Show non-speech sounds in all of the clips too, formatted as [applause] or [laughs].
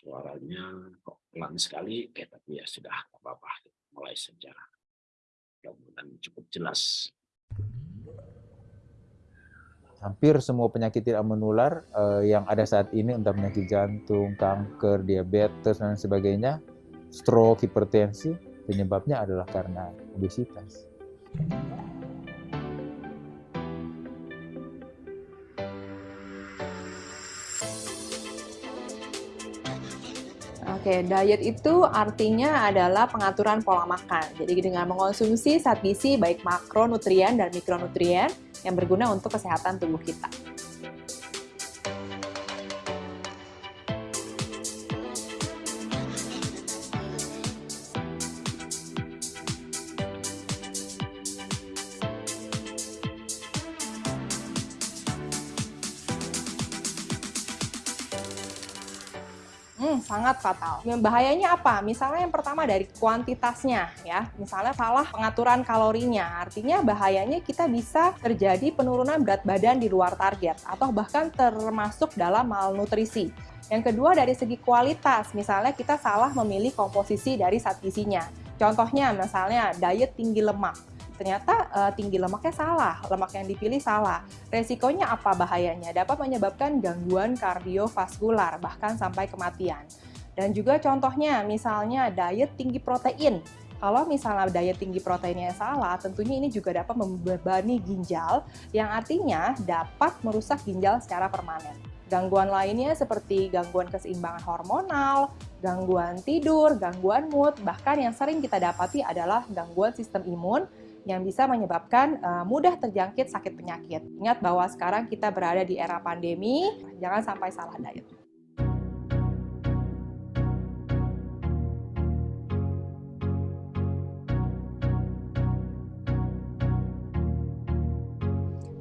suaranya kok pelan sekali, oke tapi ya sudah apa-apa, mulai saja. Mudah-mudahan cukup jelas. Hampir semua penyakit tidak menular eh, yang ada saat ini, entah penyakit jantung, kanker, diabetes, dan sebagainya, stroke, hipertensi, penyebabnya adalah karena obesitas. Oke, diet itu artinya adalah pengaturan pola makan. Jadi dengan mengonsumsi zat gizi baik makronutrien dan mikronutrien yang berguna untuk kesehatan tubuh kita. Sangat fatal. Bahayanya apa? Misalnya yang pertama dari kuantitasnya ya. Misalnya salah pengaturan kalorinya. Artinya bahayanya kita bisa terjadi penurunan berat badan di luar target atau bahkan termasuk dalam malnutrisi. Yang kedua dari segi kualitas, misalnya kita salah memilih komposisi dari zat gizinya. Contohnya misalnya diet tinggi lemak ternyata uh, tinggi lemaknya salah, lemak yang dipilih salah. Resikonya apa bahayanya? Dapat menyebabkan gangguan kardiovaskular, bahkan sampai kematian. Dan juga contohnya, misalnya diet tinggi protein. Kalau misalnya diet tinggi proteinnya salah, tentunya ini juga dapat membebani ginjal, yang artinya dapat merusak ginjal secara permanen. Gangguan lainnya seperti gangguan keseimbangan hormonal, gangguan tidur, gangguan mood, bahkan yang sering kita dapati adalah gangguan sistem imun yang bisa menyebabkan uh, mudah terjangkit sakit penyakit. Ingat bahwa sekarang kita berada di era pandemi, jangan sampai salah diet.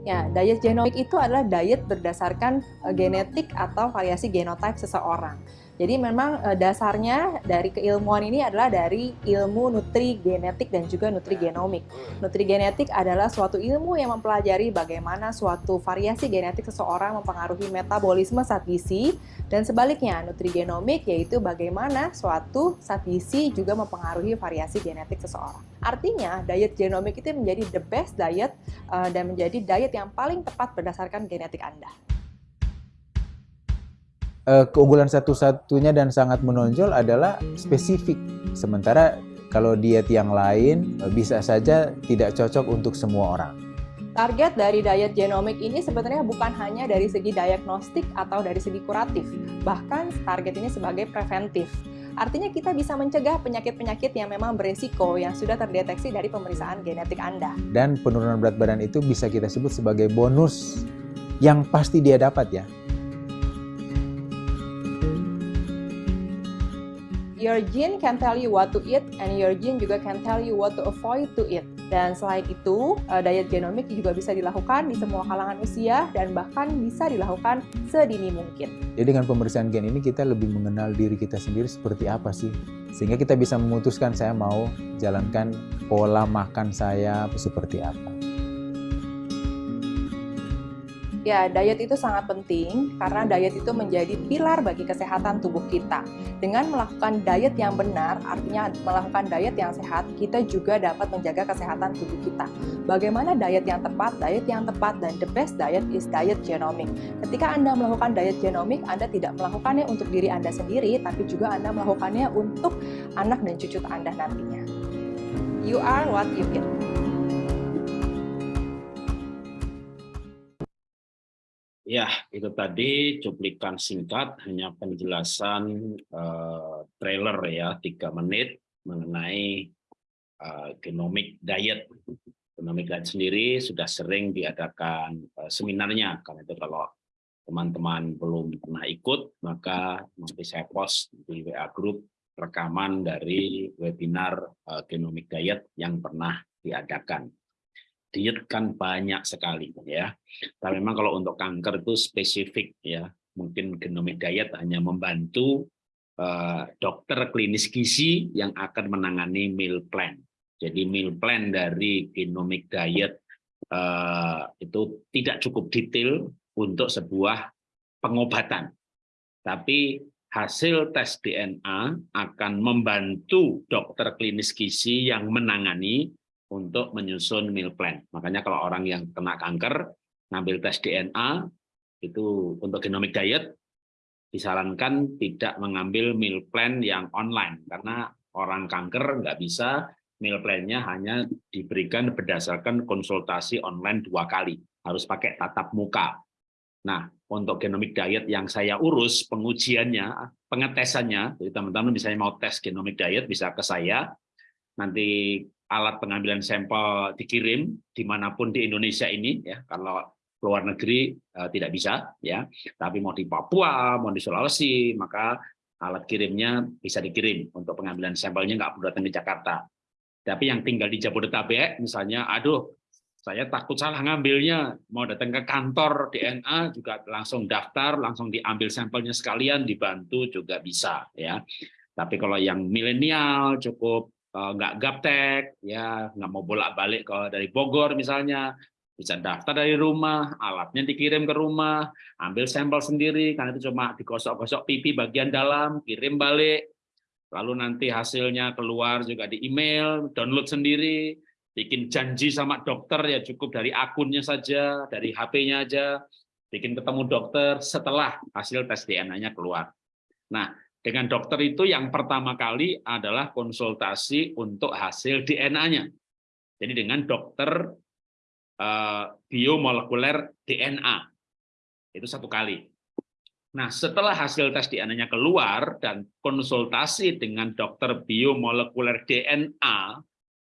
Ya, diet genomik itu adalah diet berdasarkan uh, genetik atau variasi genotype seseorang. Jadi memang uh, dasarnya dari keilmuan ini adalah dari ilmu nutri genetik dan juga nutri genomik. Nutri genetik adalah suatu ilmu yang mempelajari bagaimana suatu variasi genetik seseorang mempengaruhi metabolisme zat gizi dan sebaliknya nutri genomik yaitu bagaimana suatu zat gizi juga mempengaruhi variasi genetik seseorang. Artinya diet genomik itu menjadi the best diet uh, dan menjadi diet yang paling tepat berdasarkan genetik Anda. Uh, keunggulan satu-satunya dan sangat menonjol adalah spesifik. Sementara kalau diet yang lain uh, bisa saja tidak cocok untuk semua orang. Target dari diet genomik ini sebenarnya bukan hanya dari segi diagnostik atau dari segi kuratif, bahkan target ini sebagai preventif. Artinya kita bisa mencegah penyakit-penyakit yang memang beresiko yang sudah terdeteksi dari pemeriksaan genetik Anda. Dan penurunan berat badan itu bisa kita sebut sebagai bonus yang pasti dia dapat ya. Your gene can tell you what to eat and your gene juga can tell you what to avoid to eat. Dan selain itu, eh, diet genomik juga bisa dilakukan di semua kalangan usia dan bahkan bisa dilakukan sedini mungkin. Jadi dengan pemeriksaan gen ini kita lebih mengenal diri kita sendiri seperti apa sih. Sehingga kita bisa memutuskan saya mau jalankan pola makan saya seperti apa. Ya, diet itu sangat penting karena diet itu menjadi pilar bagi kesehatan tubuh kita. Dengan melakukan diet yang benar, artinya melakukan diet yang sehat, kita juga dapat menjaga kesehatan tubuh kita. Bagaimana diet yang tepat? Diet yang tepat dan the best diet is diet genomic. Ketika Anda melakukan diet genomic, Anda tidak melakukannya untuk diri Anda sendiri, tapi juga Anda melakukannya untuk anak dan cucu Anda nantinya. You are what you eat. Ya, itu tadi cuplikan singkat, hanya penjelasan uh, trailer ya, tiga menit mengenai uh, genomic diet. Genomic diet sendiri sudah sering diadakan uh, seminarnya, karena itu kalau teman-teman belum pernah ikut, maka nanti saya post di WA Group rekaman dari webinar uh, genomic diet yang pernah diadakan diet kan banyak sekali ya. Tapi memang kalau untuk kanker itu spesifik ya. Mungkin genomic diet hanya membantu uh, dokter klinis gizi yang akan menangani meal plan. Jadi meal plan dari genomic diet uh, itu tidak cukup detail untuk sebuah pengobatan. Tapi hasil tes DNA akan membantu dokter klinis gizi yang menangani untuk menyusun meal plan. Makanya kalau orang yang kena kanker, ngambil tes DNA, itu untuk genomic diet, disarankan tidak mengambil meal plan yang online, karena orang kanker nggak bisa meal plan-nya hanya diberikan berdasarkan konsultasi online dua kali, harus pakai tatap muka. Nah, untuk genomic diet yang saya urus pengujiannya, pengetesannya, jadi teman-teman misalnya mau tes genomic diet bisa ke saya, nanti alat pengambilan sampel dikirim di mana pun di Indonesia ini, ya kalau luar negeri uh, tidak bisa, ya, tapi mau di Papua, mau di Sulawesi, maka alat kirimnya bisa dikirim untuk pengambilan sampelnya nggak perlu datang ke Jakarta. Tapi yang tinggal di Jabodetabek, misalnya, aduh saya takut salah ngambilnya, mau datang ke kantor DNA juga langsung daftar, langsung diambil sampelnya sekalian, dibantu juga bisa ya. Tapi kalau yang milenial cukup nggak gaptek, ya nggak mau bolak-balik ke dari Bogor misalnya, bisa daftar dari rumah, alatnya dikirim ke rumah, ambil sampel sendiri, karena itu cuma digosok-gosok pipi bagian dalam, kirim balik, lalu nanti hasilnya keluar juga di email, download sendiri, bikin janji sama dokter ya cukup dari akunnya saja, dari HP-nya aja, bikin ketemu dokter setelah hasil tes DNA-nya keluar. Nah, dengan dokter itu yang pertama kali adalah konsultasi untuk hasil DNA-nya. Jadi dengan dokter uh, biomolekuler DNA. Itu satu kali. Nah, setelah hasil tes DNA-nya keluar dan konsultasi dengan dokter biomolekuler DNA,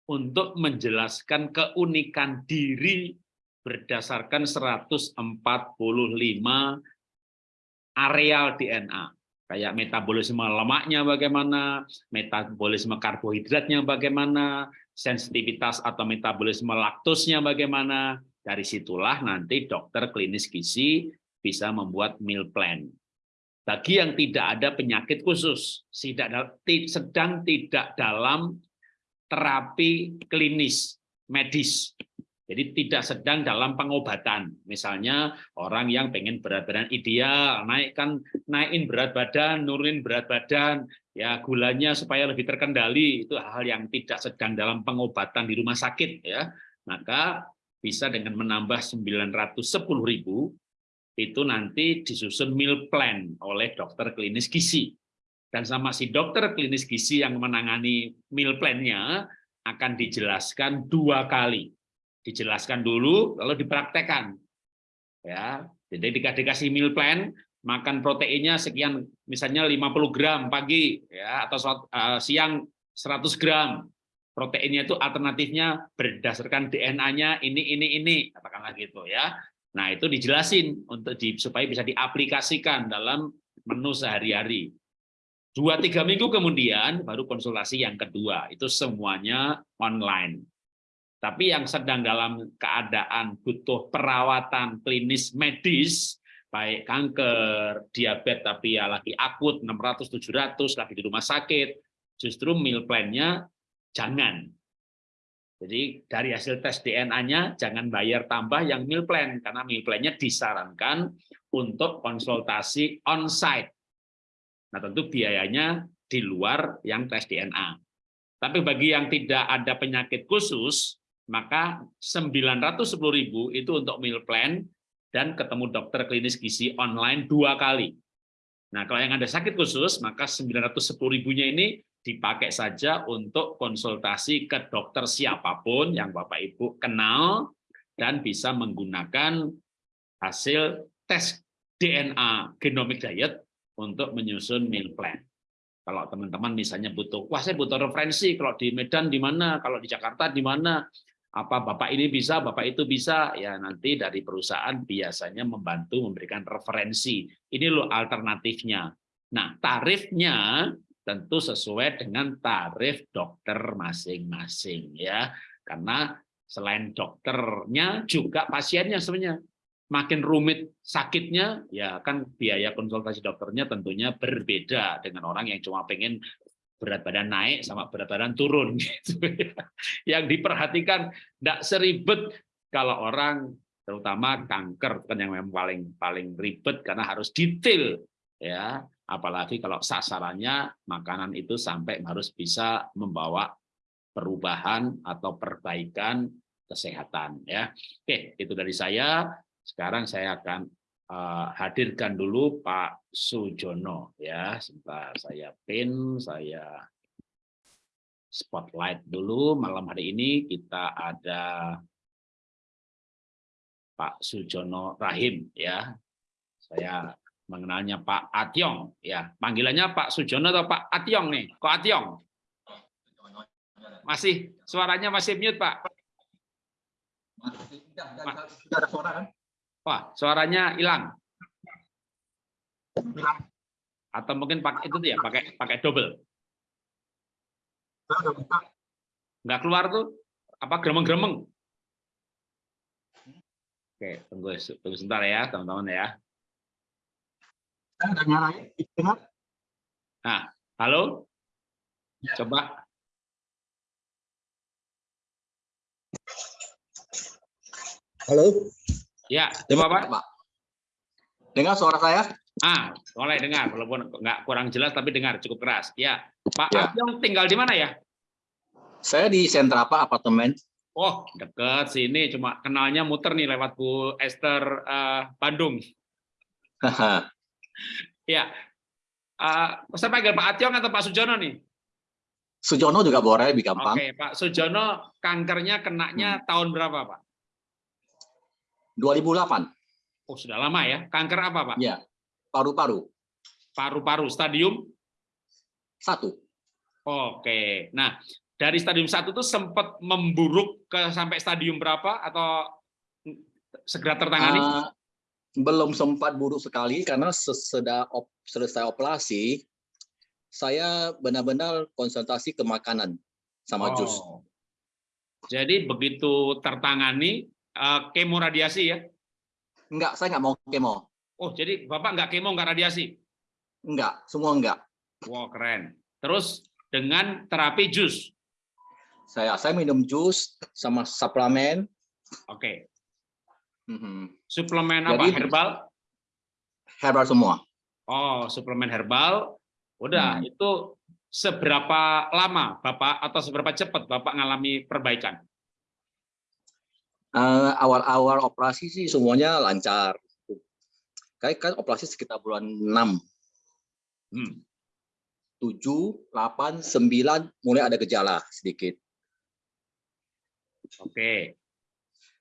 untuk menjelaskan keunikan diri berdasarkan 145 areal DNA. Kayak metabolisme lemaknya bagaimana, metabolisme karbohidratnya bagaimana, sensitivitas atau metabolisme laktosnya bagaimana. Dari situlah nanti dokter klinis gizi bisa membuat meal plan. Bagi yang tidak ada penyakit khusus, sedang tidak dalam terapi klinis medis. Jadi tidak sedang dalam pengobatan. Misalnya orang yang pengen berat badan ideal, naikkan naikin berat badan, nurunin berat badan, ya gulanya supaya lebih terkendali, itu hal yang tidak sedang dalam pengobatan di rumah sakit ya. Maka bisa dengan menambah 910.000 itu nanti disusun meal plan oleh dokter klinis gizi dan sama si dokter klinis gizi yang menangani meal plan-nya akan dijelaskan dua kali. Dijelaskan dulu, lalu dipraktekkan. Ya, jadi dikasih meal plan, makan proteinnya sekian, misalnya 50 gram pagi, ya atau uh, siang 100 gram. Proteinnya itu alternatifnya berdasarkan DNA-nya ini, ini, ini, katakanlah gitu ya. Nah itu dijelasin untuk di, supaya bisa diaplikasikan dalam menu sehari-hari. Dua tiga minggu kemudian baru konsultasi yang kedua, itu semuanya online. Tapi yang sedang dalam keadaan butuh perawatan klinis medis, baik kanker, diabetes tapi ya lagi akut 600 700 lagi di rumah sakit, justru meal plan-nya jangan. Jadi dari hasil tes DNA-nya jangan bayar tambah yang meal plan karena meal plan-nya disarankan untuk konsultasi on-site Nah, tentu biayanya di luar yang tes DNA. Tapi bagi yang tidak ada penyakit khusus, maka 910.000 itu untuk meal plan dan ketemu dokter klinis gizi online dua kali. Nah, kalau yang ada sakit khusus, maka 910.000-nya ini dipakai saja untuk konsultasi ke dokter siapa pun yang Bapak Ibu kenal dan bisa menggunakan hasil tes DNA genomic diet untuk menyusun meal plan. Kalau teman-teman misalnya butuh, wah saya butuh referensi, kalau di Medan di mana, kalau di Jakarta di mana, apa Bapak ini bisa, Bapak itu bisa, ya nanti dari perusahaan biasanya membantu memberikan referensi. Ini loh alternatifnya. Nah, tarifnya tentu sesuai dengan tarif dokter masing-masing ya. Karena selain dokternya juga pasiennya sebenarnya makin rumit sakitnya, ya kan biaya konsultasi dokternya tentunya berbeda dengan orang yang cuma pengen berat badan naik sama berat badan turun [laughs] gitu ya. Yang diperhatikan tidak seribet kalau orang terutama kanker kan yang memang paling paling ribet karena harus detail ya apalagi kalau sasarannya makanan itu sampai harus bisa membawa perubahan atau perbaikan kesehatan ya. Oke, itu dari saya. Sekarang saya akan uh, hadirkan dulu Pak Sujono ya. Sebentar saya pin, saya spotlight dulu. Malam hari ini kita ada Pak Sujono Rahim ya. Saya mengenalnya Pak Atyong ya. Panggilannya Pak Sujono atau Pak Atyong nih? Kok Atyong? Masih suaranya masih mute Pak Wah suaranya hilang atau mungkin pakai itu ya pakai pakai double nggak keluar tuh apa gremeng-gremeng oke tunggu tunggu sebentar ya teman-teman ya saya udah nyalain, dengar? Nah, halo? Ya. Coba. Halo? Ya, coba Pak. Pak. Dengar suara saya? Ah, boleh dengar, walaupun nggak kurang jelas tapi dengar cukup keras. Ya, Pak ya. Abyong tinggal di mana ya? Saya di sentra Pak apartemen. Oh, dekat sini, cuma kenalnya muter nih lewat Bu Esther uh, Bandung. [laughs] Ya, uh, saya panggil Pak Atyong atau Pak Sujono nih? Sujono juga boleh, lebih gampang. Oke, Pak Sujono, kankernya kenanya hmm. tahun berapa, Pak? 2008. Oh, sudah lama ya. Kanker apa, Pak? Ya, paru-paru. Paru-paru, stadium? Satu. Oke, nah dari stadium satu itu sempat memburuk ke sampai stadium berapa atau segera tertangani? Uh, belum sempat buruk sekali karena sesudah op, selesai operasi saya benar-benar konsentrasi ke makanan sama oh. jus. Jadi begitu tertangani uh, kemo radiasi ya? Enggak, saya nggak mau kemo. Oh, jadi Bapak nggak kemo, nggak radiasi? Enggak, semua enggak. Wow, keren. Terus dengan terapi jus? Saya saya minum jus sama suplemen. Oke. Hmm. Suplemen apa? Jadi, herbal? Herbal semua. Oh, suplemen herbal. Udah, hmm. itu seberapa lama Bapak atau seberapa cepat Bapak mengalami perbaikan? Eh, awal-awal uh, operasi sih semuanya lancar. Kayak kan operasi sekitar bulan 6. Hmm. 7, 8, 9 mulai ada gejala sedikit. Oke.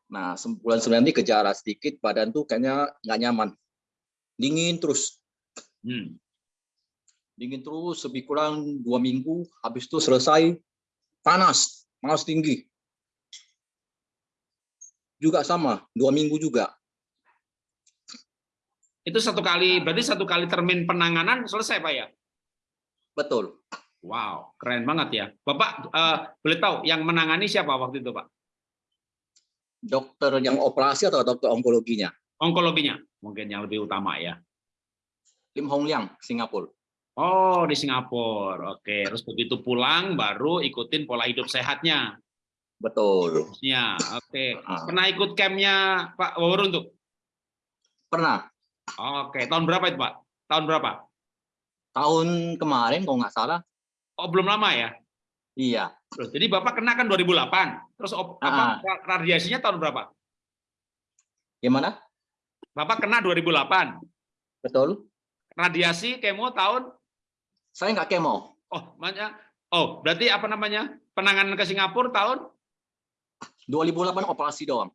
Nah, bulan sembilan ini gejala sedikit, badan tuh kayaknya nggak nyaman. Dingin terus. Hmm. Dingin terus, lebih kurang dua minggu, habis itu selesai, panas, panas tinggi. Juga sama, dua minggu juga. Itu satu kali, berarti satu kali termin penanganan selesai Pak ya? Betul. Wow, keren banget ya. Bapak uh, boleh tahu yang menangani siapa waktu itu Pak? dokter yang operasi atau dokter onkologinya? Onkologinya mungkin yang lebih utama ya. Lim Hong Liang, Singapura. Oh, di Singapura. Oke, terus begitu pulang baru ikutin pola hidup sehatnya. Betul. Ya, oke. Ah. Pernah ikut campnya Pak Wawurun tuh? Pernah. Oke, tahun berapa itu Pak? Tahun berapa? Tahun kemarin kalau nggak salah. Oh, belum lama ya? Iya. Terus, jadi Bapak kena kan 2008. Terus op, apa, radiasinya tahun berapa? Gimana? Bapak kena 2008. Betul. Radiasi kemo tahun? Saya nggak kemo. Oh, makanya Oh, berarti apa namanya? Penanganan ke Singapura tahun 2008 operasi doang.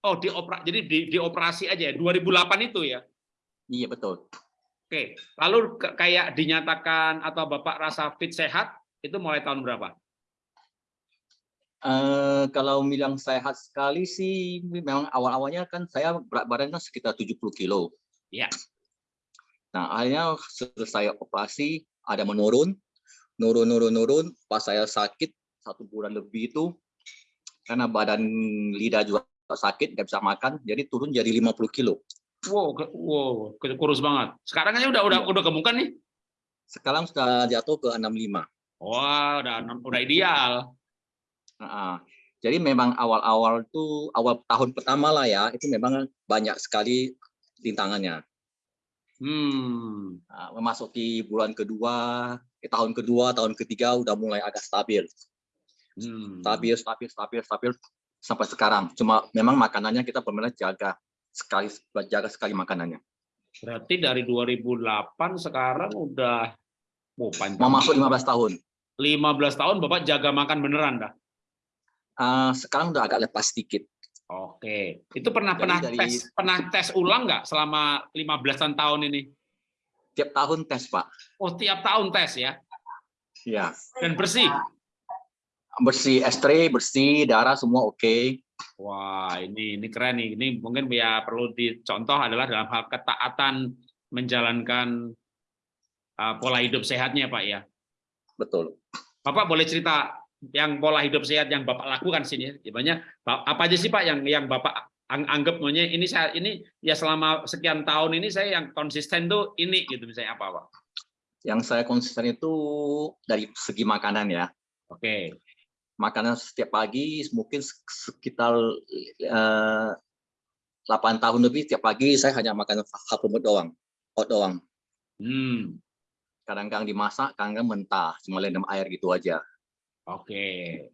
Oh, di opera, jadi di, di operasi aja ya. 2008 itu ya. Iya, betul. Oke. Lalu kayak dinyatakan atau Bapak rasa fit sehat itu mulai tahun berapa? Uh, kalau bilang sehat sekali sih memang awal-awalnya kan saya berat badannya sekitar 70 kilo. Ya. Nah akhirnya selesai operasi ada menurun, nurun nurun nurun. Pas saya sakit satu bulan lebih itu karena badan lidah juga sakit nggak bisa makan, jadi turun jadi 50 kilo. Wow, wow, kurus banget. Sekarang aja udah udah iya. udah kemukan nih. Sekarang sudah jatuh ke 65. Wah, udah udah ideal. Nah, jadi memang awal-awal tuh awal tahun pertama lah ya, itu memang banyak sekali rintangannya. Hmm. Nah, memasuki bulan kedua, eh, tahun kedua, tahun ketiga udah mulai agak stabil. Hmm. Stabil, stabil, stabil, stabil sampai sekarang. Cuma memang makanannya kita benar jaga sekali jaga sekali makanannya. Berarti dari 2008 sekarang udah oh, panjang. Mau masuk 15 tahun. 15 tahun Bapak jaga makan beneran dah. Ah, sekarang udah agak lepas sedikit. Oke. Itu pernah Jadi pernah dari- tes pernah tes ulang nggak selama 15-an tahun ini? Tiap tahun tes, Pak. Oh, tiap tahun tes ya. Ya. Dan bersih. Bersih S3, bersih, darah semua oke. Wah, ini ini keren nih. Ini mungkin ya perlu dicontoh adalah dalam hal ketaatan menjalankan uh, pola hidup sehatnya, Pak ya. Betul. Bapak boleh cerita yang pola hidup sehat yang Bapak lakukan sini ya. Banyak apa aja sih Pak yang yang Bapak ang- anggap maunya ini saya ini ya selama sekian tahun ini saya yang konsisten tuh ini gitu misalnya apa Pak? Yang saya konsisten itu dari segi makanan ya. Oke. Makanan setiap pagi mungkin sekitar eh, 8 tahun lebih tiap pagi saya hanya makan hapunut doang. Oat doang. Hmm. Kadang-kadang dimasak, kadang-kadang mentah, cuma rendam air gitu aja. Oke.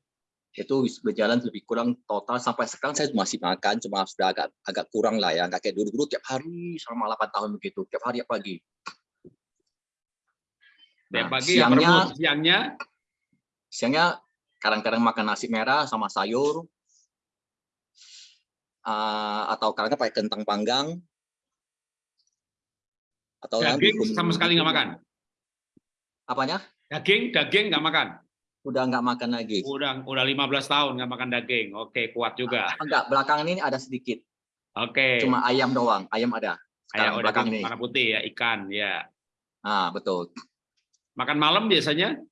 Itu berjalan lebih kurang total sampai sekarang saya masih makan, cuma sudah agak agak kurang lah ya. Nggak kayak dulu-dulu tiap hari selama 8 tahun begitu, tiap hari tiap pagi. Tiap Nah, pagi ya siangnya- berebut. siangnya Siangnya kadang-kadang makan nasi merah sama sayur, Ah, atau kadang-kadang pakai kentang panggang, atau daging sama sekali nggak makan. Apanya? Daging daging nggak makan. Udah nggak makan lagi. Udah udah 15 tahun nggak makan daging. Oke, kuat juga. Enggak, belakangan ini ada sedikit. Oke. Cuma ayam doang, ayam ada. Sekarang udah belakang ini. warna putih ya, ikan ya. Ah, betul. Makan malam biasanya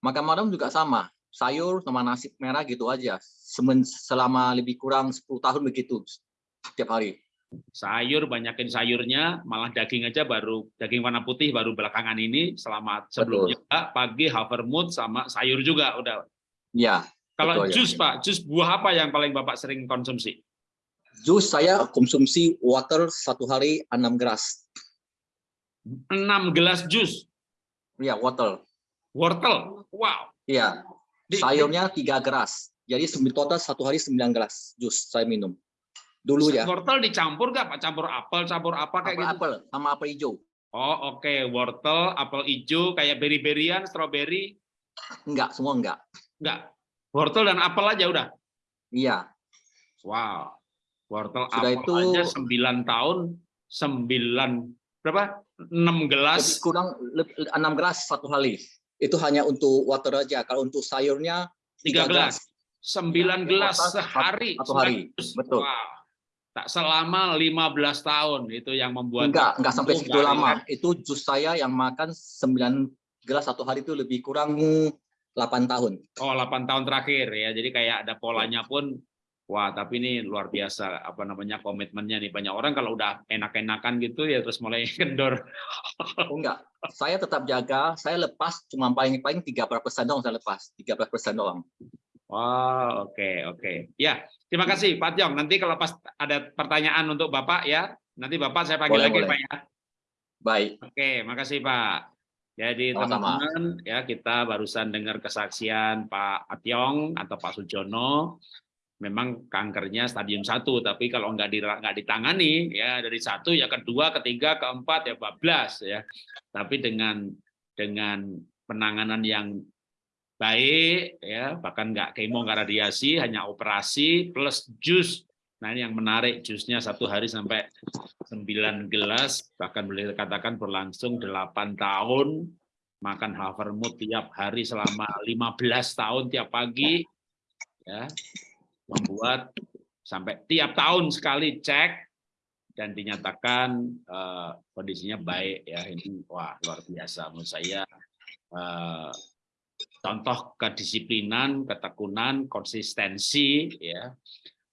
Makan malam juga sama, sayur sama nasi merah gitu aja. Semen, selama lebih kurang 10 tahun begitu tiap hari. sayur banyakin sayurnya malah daging aja baru daging warna putih baru belakangan ini selama sebelumnya pagi havermut sama sayur juga udah Ya, kalau Betul, ya. jus pak jus buah apa yang paling bapak sering konsumsi jus saya konsumsi water satu hari 6 gelas. 6 gelas jus Ya, water. wortel wow Iya, sayurnya 3 gelas. Jadi sembilan- total satu hari 9 gelas jus saya minum. Dulu ya. wortel dicampur nggak pak campur apel campur apa kayak gitu Apel, sama apel hijau. oh oke wortel apel hijau kayak beri-berian stroberi Enggak, semua enggak. enggak wortel dan apel aja udah Iya, Wow. Wortel Sudah apel itu- aja 9 tahun, 9 berapa? 6 gelas. lebih kurang leb- 6 gelas satu hari. Itu hanya untuk water aja. Kalau untuk sayurnya 3 tiga gelas. 9 gelas sehari. satu hari. sembilan. Betul. Wow. Tak selama 15 tahun itu yang membuat enggak, enggak sampai segitu lama. kan? Itu jus saya yang makan 9 gelas satu hari itu lebih kurang 8 tahun. Oh, 8 tahun terakhir ya. Jadi kayak ada polanya pun wah, tapi ini luar biasa apa namanya komitmennya nih. Banyak orang kalau udah enak-enakan gitu ya terus mulai [laughs] kendor. Oh, enggak. Saya tetap jaga, saya lepas cuma paling-paling 13% doang saya lepas. 13% doang. Wah, oke, oke. Ya, terima kasih Pak Tiong. Nanti kalau pas ada pertanyaan untuk Bapak ya, nanti Bapak saya panggil Boleh, lagi boleh. Pak ya. Baik. Oke, makasih Pak. Jadi teman-teman ya kita barusan dengar kesaksian Pak Ationg atau Pak Sujono. Memang kankernya stadium 1, tapi kalau nggak nggak ditangani ya dari satu ya kedua, ketiga, keempat ya bablas ya. Tapi dengan dengan penanganan yang baik ya bahkan nggak kemo nggak radiasi hanya operasi plus jus. Nah ini yang menarik jusnya satu hari sampai 9 gelas bahkan boleh dikatakan berlangsung 8 tahun. Makan havermut tiap hari selama 15 tahun tiap pagi ya membuat sampai tiap tahun sekali cek dan dinyatakan eh, kondisinya baik ya ini wah luar biasa menurut saya eh, contoh kedisiplinan, ketekunan, konsistensi ya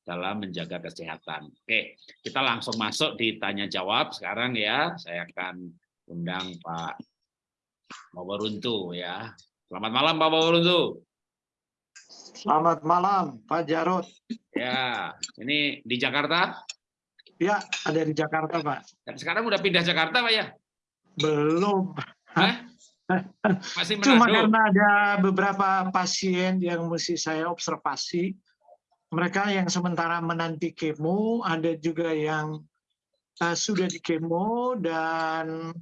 dalam menjaga kesehatan. Oke, kita langsung masuk di tanya jawab sekarang ya. Saya akan undang Pak Waworuntu ya. Selamat malam Pak Waworuntu. Selamat malam, Pak Jarod. Ya, ini di Jakarta. Ya, ada di Jakarta, Pak. Dan sekarang udah pindah Jakarta, Pak ya? Belum. Hah? [laughs] Masih Cuma karena ada beberapa pasien yang mesti saya observasi. Mereka yang sementara menanti kemo, ada juga yang uh, sudah di kemo dan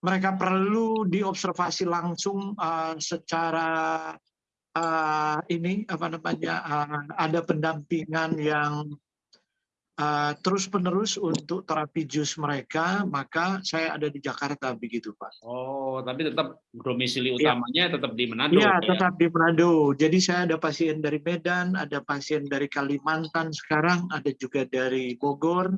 mereka perlu diobservasi langsung uh, secara uh, ini apa namanya uh, ada pendampingan yang uh, terus penerus untuk terapi jus mereka maka saya ada di Jakarta begitu Pak. Oh, tapi tetap domisili Iya. utamanya tetap di Manado. Iya Pak, ya? tetap di Manado. Jadi saya ada pasien dari Medan, ada pasien dari Kalimantan sekarang, ada juga dari Bogor.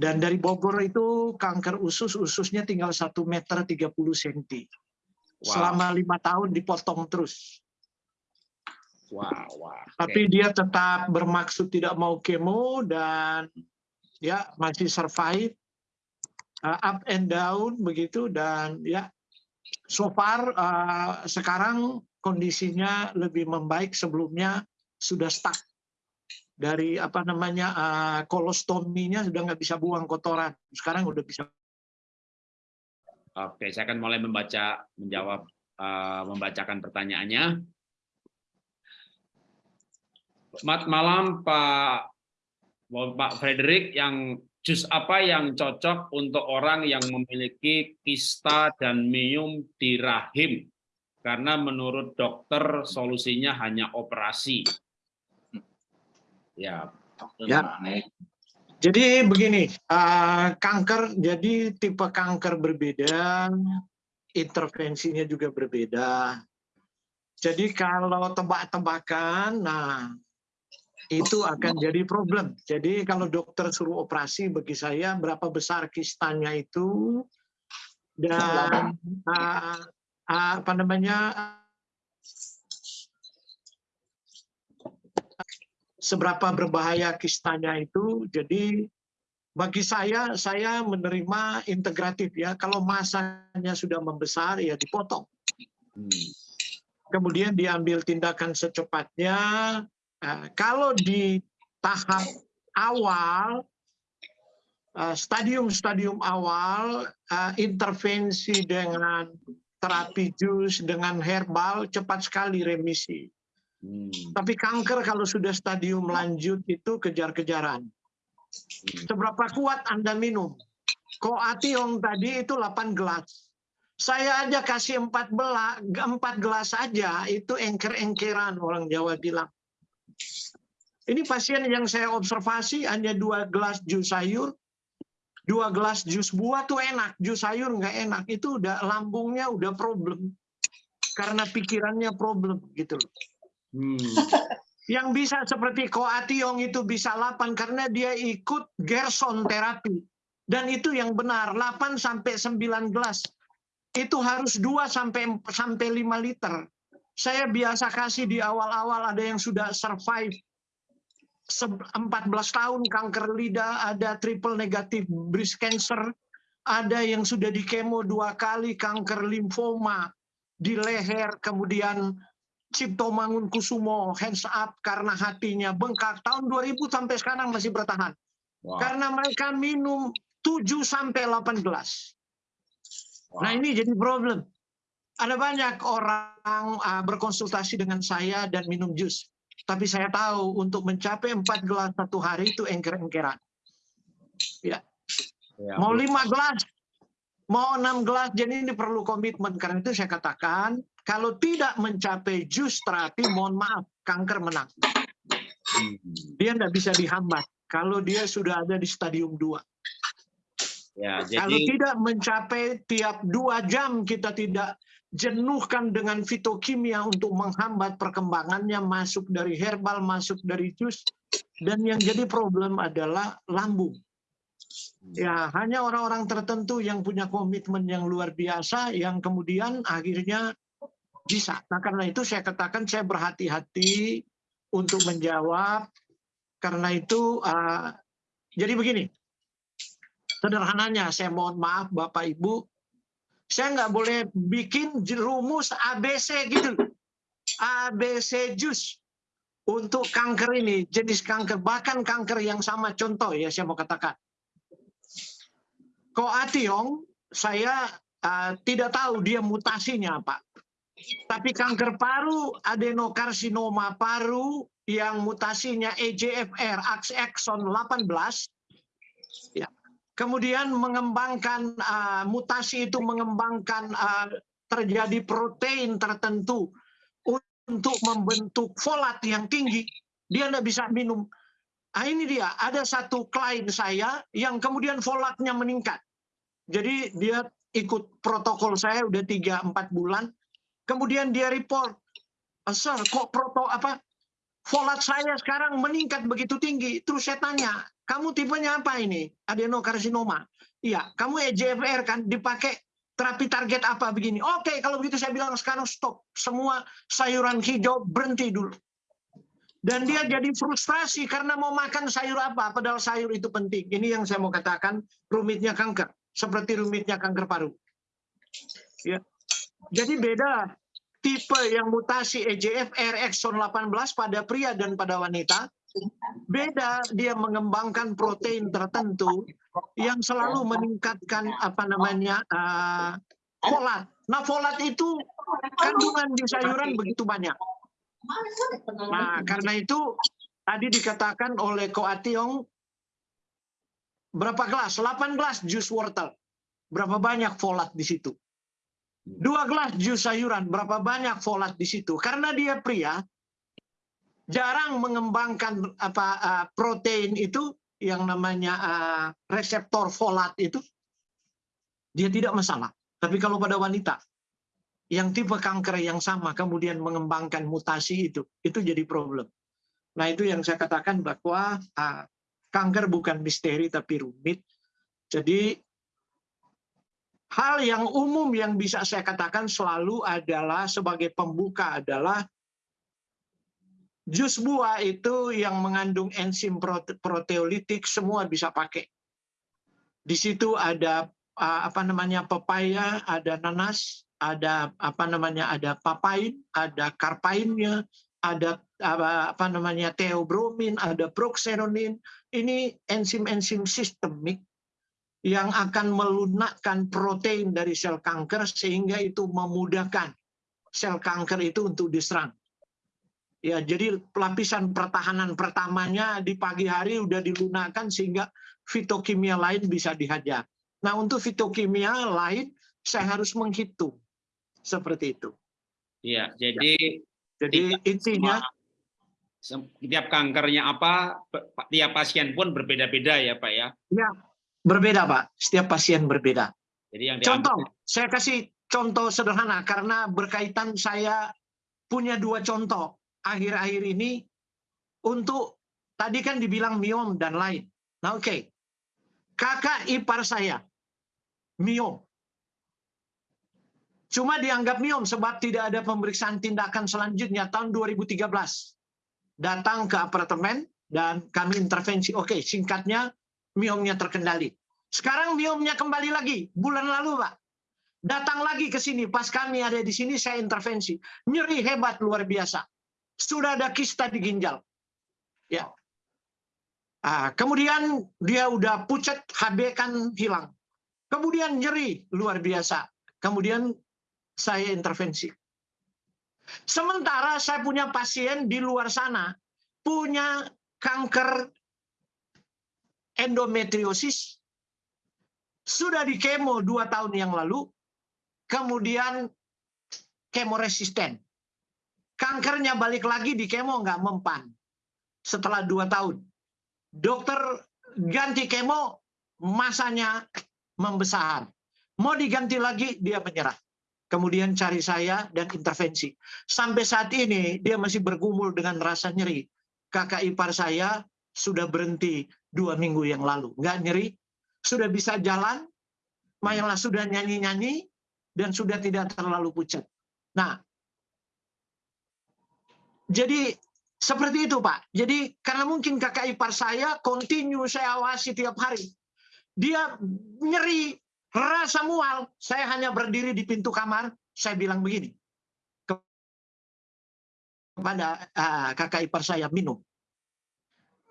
Dan dari Bogor itu kanker usus, ususnya tinggal 1 meter 30 cm. Wow. Selama lima tahun dipotong terus. Wah, wah. Tapi dia tetap bermaksud tidak mau kemo dan ya masih survive uh, up and down begitu dan ya so far uh, sekarang kondisinya lebih membaik sebelumnya sudah stuck dari apa namanya uh, kolostominya sudah nggak bisa buang kotoran sekarang udah bisa Oke, saya akan mulai membaca menjawab eh, membacakan pertanyaannya. Selamat malam Pak Pak Frederick yang jus apa yang cocok untuk orang yang memiliki kista dan miom di rahim? Karena menurut dokter solusinya hanya operasi. Ya, Ya. Jadi begini, uh, kanker jadi tipe kanker berbeda, intervensinya juga berbeda. Jadi kalau tebak-tebakan, nah itu akan jadi problem. Jadi kalau dokter suruh operasi bagi saya berapa besar kistanya itu dan uh, uh, apa namanya seberapa berbahaya kistanya itu. Jadi bagi saya, saya menerima integratif ya. Kalau masanya sudah membesar, ya dipotong. hmm. Kemudian diambil tindakan secepatnya. Nah, kalau di tahap awal, eh, stadium-stadium awal, eh, intervensi dengan terapi jus, dengan herbal, cepat sekali remisi. Hmm. Tapi kanker kalau sudah stadium lanjut itu kejar-kejaran. Seberapa kuat Anda minum? Koationg tadi itu 8 gelas. Saya aja kasih 4 belas, 4 gelas aja itu engker-engkeran orang Jawa bilang. Ini pasien yang saya observasi hanya dua gelas jus sayur, dua gelas jus buah tuh enak, jus sayur nggak enak. Itu udah lambungnya udah problem karena pikirannya problem gitu loh. Hmm. Yang bisa seperti Koationg itu bisa 8 karena dia ikut Gerson terapi. Dan itu yang benar, 8 sampai 9 gelas. Itu harus 2 sampai sampai 5 liter. Saya biasa kasih di awal-awal ada yang sudah survive 14 tahun kanker lidah, ada triple negatif breast cancer, ada yang sudah di kemo dua kali kanker limfoma di leher, kemudian Cipto Mangun Kusumo hands up karena hatinya bengkak tahun 2000 sampai sekarang masih bertahan. Wah, Karena mereka minum 7 sampai 8 gelas. wah. Nah, ini jadi problem. Ada banyak orang uh, berkonsultasi dengan saya dan minum jus. Tapi saya tahu untuk mencapai 4 gelas satu hari itu engker-engkeran. Ya, Mau 5 gelas, mau 6 gelas, jadi ini perlu komitmen. Karena itu saya katakan, kalau tidak mencapai jus terapi, mohon maaf, kanker menang. Hmm. Dia tidak bisa dihambat. Kalau dia sudah ada di stadium 2. Ya, Kalau jadi tidak mencapai tiap dua jam kita tidak jenuhkan dengan fitokimia untuk menghambat perkembangannya masuk dari herbal, masuk dari jus. Dan yang jadi problem adalah lambung. Ya, hanya orang-orang tertentu yang punya komitmen yang luar biasa yang kemudian akhirnya bisa. Nah, karena itu saya katakan saya berhati-hati untuk menjawab karena itu uh, jadi begini. Sederhananya saya mohon maaf Bapak Ibu, saya nggak boleh bikin rumus ABC gitu. ABC jus. untuk kanker ini, jenis kanker, bahkan kanker yang sama contoh ya saya mau katakan. Koationg, saya uh, tidak tahu dia mutasinya apa. Tapi kanker paru, adenokarsinoma paru yang mutasinya EGFR, exon 18, ya. Kemudian mengembangkan uh, mutasi itu mengembangkan uh, terjadi protein tertentu untuk membentuk folat yang tinggi, dia tidak bisa minum. Nah, ini dia, ada satu klien saya yang kemudian folatnya meningkat. Jadi dia ikut protokol saya udah 3-4 bulan, kemudian dia report, ah, Sir, kok proto apa folat saya sekarang meningkat begitu tinggi. Terus saya tanya, kamu tipenya apa ini? Adenokarsinoma. Iya, kamu EGFR kan dipakai terapi target apa begini. Oke, kalau begitu saya bilang sekarang stop. Semua sayuran hijau berhenti dulu. Dan dia jadi frustasi karena mau makan sayur apa, padahal sayur itu penting. Ini yang saya mau katakan rumitnya kanker, seperti rumitnya kanker paru. Ya. Jadi beda tipe yang mutasi EGFR exon 18 pada pria dan pada wanita. Beda dia mengembangkan protein tertentu yang selalu meningkatkan apa namanya uh, folat. Nah, folat itu kandungan di sayuran begitu banyak. Nah, karena itu tadi dikatakan oleh Ko Ationg berapa gelas? 8 gelas jus wortel. Berapa banyak folat di situ? Dua gelas jus sayuran, berapa banyak folat di situ? Karena dia pria, jarang mengembangkan apa uh, protein itu yang namanya uh, reseptor folat itu dia tidak masalah. Tapi kalau pada wanita yang tipe kanker yang sama kemudian mengembangkan mutasi itu, itu jadi problem. Nah itu yang saya katakan bahwa uh, kanker bukan misteri tapi rumit. Jadi hal yang umum yang bisa saya katakan selalu adalah sebagai pembuka adalah Jus buah itu yang mengandung enzim proteolitik semua bisa pakai. Di situ ada apa namanya pepaya, ada nanas, ada apa namanya ada papain, ada karpainnya, ada apa, namanya teobromin, ada proxenonin. Ini enzim-enzim sistemik yang akan melunakkan protein dari sel kanker sehingga itu memudahkan sel kanker itu untuk diserang. Ya, jadi lapisan pertahanan pertamanya di pagi hari udah dilunakkan sehingga fitokimia lain bisa dihajar. Nah, untuk fitokimia lain saya harus menghitung seperti itu. Iya, jadi ya. jadi intinya setiap kankernya apa, tiap pasien pun berbeda-beda ya, Pak ya? Ya, berbeda, Pak. Setiap pasien berbeda. Jadi yang contoh, saya kasih contoh sederhana karena berkaitan saya punya dua contoh akhir-akhir ini untuk tadi kan dibilang miom dan lain. Nah oke, okay. kakak ipar saya miom. Cuma dianggap miom sebab tidak ada pemeriksaan tindakan selanjutnya tahun 2013. Datang ke apartemen dan kami intervensi. Oke, okay, singkatnya miomnya terkendali. Sekarang miomnya kembali lagi bulan lalu, Pak. Datang lagi ke sini pas kami ada di sini saya intervensi. Nyeri hebat luar biasa sudah ada kista di ginjal. Ya. Ah, kemudian dia udah pucat, HB kan hilang. Kemudian nyeri luar biasa. Kemudian saya intervensi. Sementara saya punya pasien di luar sana punya kanker endometriosis sudah di kemo dua tahun yang lalu, kemudian kemo resisten kankernya balik lagi di kemo nggak mempan setelah dua tahun. Dokter ganti kemo, masanya membesar. Mau diganti lagi, dia menyerah. Kemudian cari saya dan intervensi. Sampai saat ini dia masih bergumul dengan rasa nyeri. Kakak ipar saya sudah berhenti dua minggu yang lalu. Nggak nyeri, sudah bisa jalan, malah sudah nyanyi-nyanyi, dan sudah tidak terlalu pucat. Nah, jadi seperti itu Pak. Jadi karena mungkin kakak ipar saya continue saya awasi tiap hari. Dia nyeri, rasa mual. Saya hanya berdiri di pintu kamar, saya bilang begini. kepada uh, kakak ipar saya minum.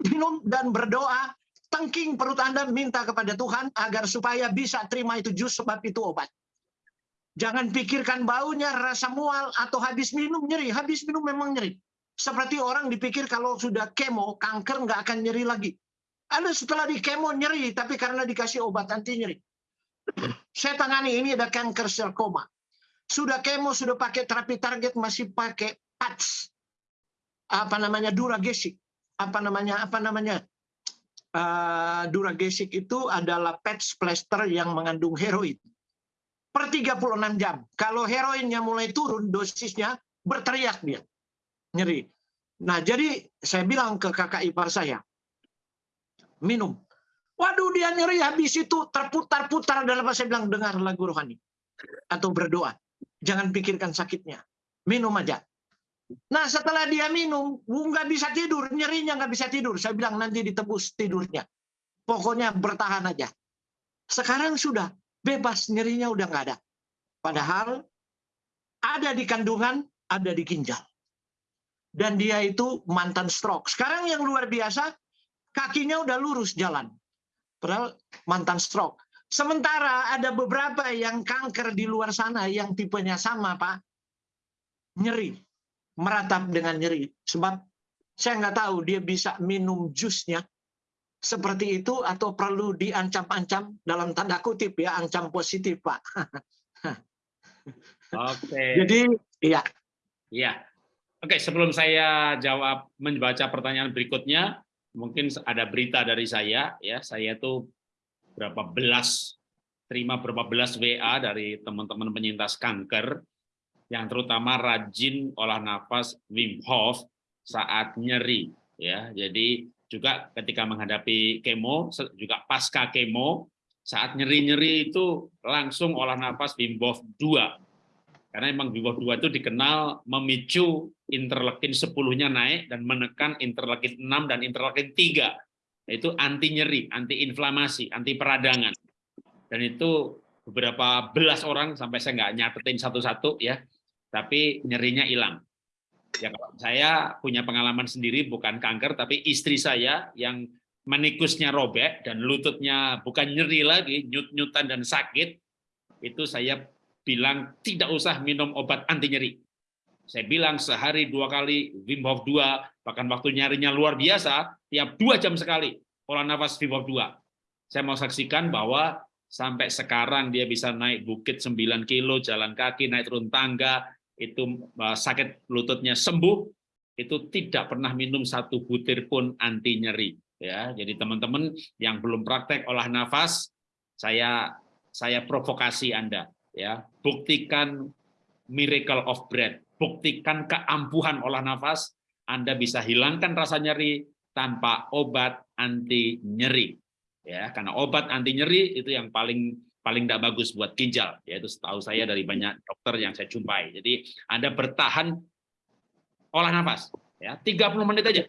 Minum dan berdoa, tengking perut Anda minta kepada Tuhan agar supaya bisa terima itu jus sebab itu obat. Jangan pikirkan baunya, rasa mual, atau habis minum nyeri. Habis minum memang nyeri. Seperti orang dipikir kalau sudah kemo, kanker nggak akan nyeri lagi. Ada setelah di kemo nyeri, tapi karena dikasih obat anti nyeri. Saya tangani ini ada kanker sel koma. Sudah kemo, sudah pakai terapi target, masih pakai patch. Apa namanya, duragesik. Apa namanya, apa namanya, uh, duragesik itu adalah patch plaster yang mengandung heroin per 36 jam. Kalau heroinnya mulai turun dosisnya, berteriak dia. Nyeri. Nah, jadi saya bilang ke kakak ipar saya, minum. Waduh, dia nyeri habis itu terputar-putar dalam saya bilang dengar lagu rohani atau berdoa. Jangan pikirkan sakitnya. Minum aja. Nah, setelah dia minum, nggak bisa tidur, nyerinya nggak bisa tidur. Saya bilang nanti ditebus tidurnya. Pokoknya bertahan aja. Sekarang sudah bebas nyerinya udah nggak ada. Padahal ada di kandungan, ada di ginjal. Dan dia itu mantan stroke. Sekarang yang luar biasa, kakinya udah lurus jalan. Padahal mantan stroke. Sementara ada beberapa yang kanker di luar sana yang tipenya sama, Pak. Nyeri. Meratap dengan nyeri. Sebab saya nggak tahu dia bisa minum jusnya seperti itu atau perlu diancam-ancam dalam tanda kutip ya ancam positif Pak. [laughs] Oke. Jadi iya. Iya. Oke, sebelum saya jawab membaca pertanyaan berikutnya, mungkin ada berita dari saya ya. Saya tuh berapa belas terima berapa belas WA dari teman-teman penyintas kanker yang terutama rajin olah nafas Wim Hof saat nyeri ya. Jadi juga ketika menghadapi kemo, juga pasca kemo, saat nyeri-nyeri itu langsung olah nafas Wim Hof 2. Karena memang Wim Hof 2 itu dikenal memicu interleukin 10-nya naik dan menekan interleukin 6 dan interleukin 3. Itu anti nyeri, anti inflamasi, anti peradangan. Dan itu beberapa belas orang sampai saya nggak nyatetin satu-satu ya, tapi nyerinya hilang. Ya kalau saya punya pengalaman sendiri bukan kanker tapi istri saya yang menikusnya robek dan lututnya bukan nyeri lagi, nyut-nyutan dan sakit, itu saya bilang tidak usah minum obat anti nyeri. Saya bilang sehari dua kali Wim Hof 2, bahkan waktu nyarinya luar biasa, tiap dua jam sekali olah nafas Wim Hof 2. Saya mau saksikan bahwa sampai sekarang dia bisa naik bukit 9 kilo, jalan kaki, naik turun tangga, itu eh, sakit lututnya sembuh, itu tidak pernah minum satu butir pun anti nyeri. Ya, jadi teman-teman yang belum praktek olah nafas, saya saya provokasi Anda, ya, buktikan miracle of breath, buktikan keampuhan olah nafas, Anda bisa hilangkan rasa nyeri tanpa obat anti nyeri. Ya, karena obat anti nyeri itu yang paling paling tidak bagus buat ginjal, yaitu setahu saya dari banyak dokter yang saya jumpai. Jadi Anda bertahan olah nafas, ya 30 menit aja.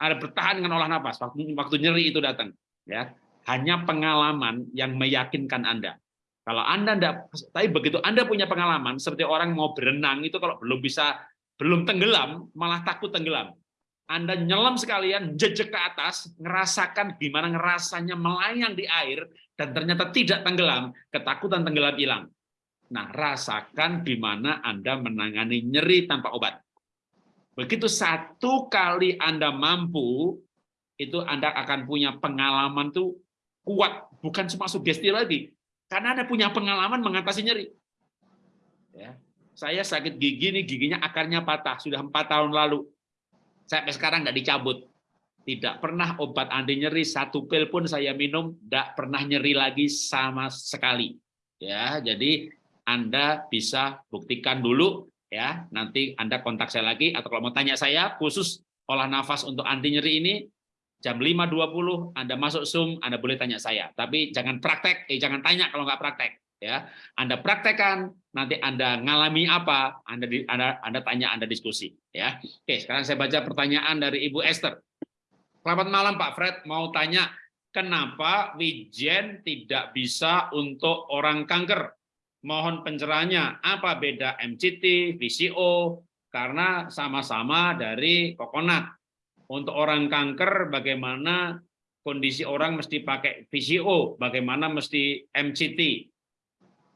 Anda bertahan dengan olah nafas waktu waktu nyeri itu datang, ya. Hanya pengalaman yang meyakinkan Anda. Kalau Anda tidak, tapi begitu Anda punya pengalaman seperti orang mau berenang itu kalau belum bisa belum tenggelam malah takut tenggelam. Anda nyelam sekalian, jejak ke atas, ngerasakan gimana ngerasanya melayang di air, dan ternyata tidak tenggelam, ketakutan tenggelam hilang. Nah, rasakan di mana Anda menangani nyeri tanpa obat. Begitu satu kali Anda mampu, itu Anda akan punya pengalaman tuh kuat, bukan cuma sugesti lagi. Karena Anda punya pengalaman mengatasi nyeri. Ya. Saya sakit gigi nih, giginya akarnya patah, sudah empat tahun lalu sampai sekarang nggak dicabut. Tidak pernah obat anti nyeri satu pil pun saya minum, tidak pernah nyeri lagi sama sekali. Ya, jadi Anda bisa buktikan dulu ya. Nanti Anda kontak saya lagi atau kalau mau tanya saya khusus olah nafas untuk anti nyeri ini jam 5.20 Anda masuk Zoom, Anda boleh tanya saya. Tapi jangan praktek, eh jangan tanya kalau nggak praktek ya. Anda praktekkan nanti Anda ngalami apa Anda Anda Anda tanya Anda diskusi ya. Oke sekarang saya baca pertanyaan dari Ibu Esther. Selamat malam Pak Fred. Mau tanya kenapa Wijen tidak bisa untuk orang kanker? Mohon pencerahannya apa beda MCT VCO karena sama-sama dari kokonat. Untuk orang kanker bagaimana kondisi orang mesti pakai VCO, bagaimana mesti MCT.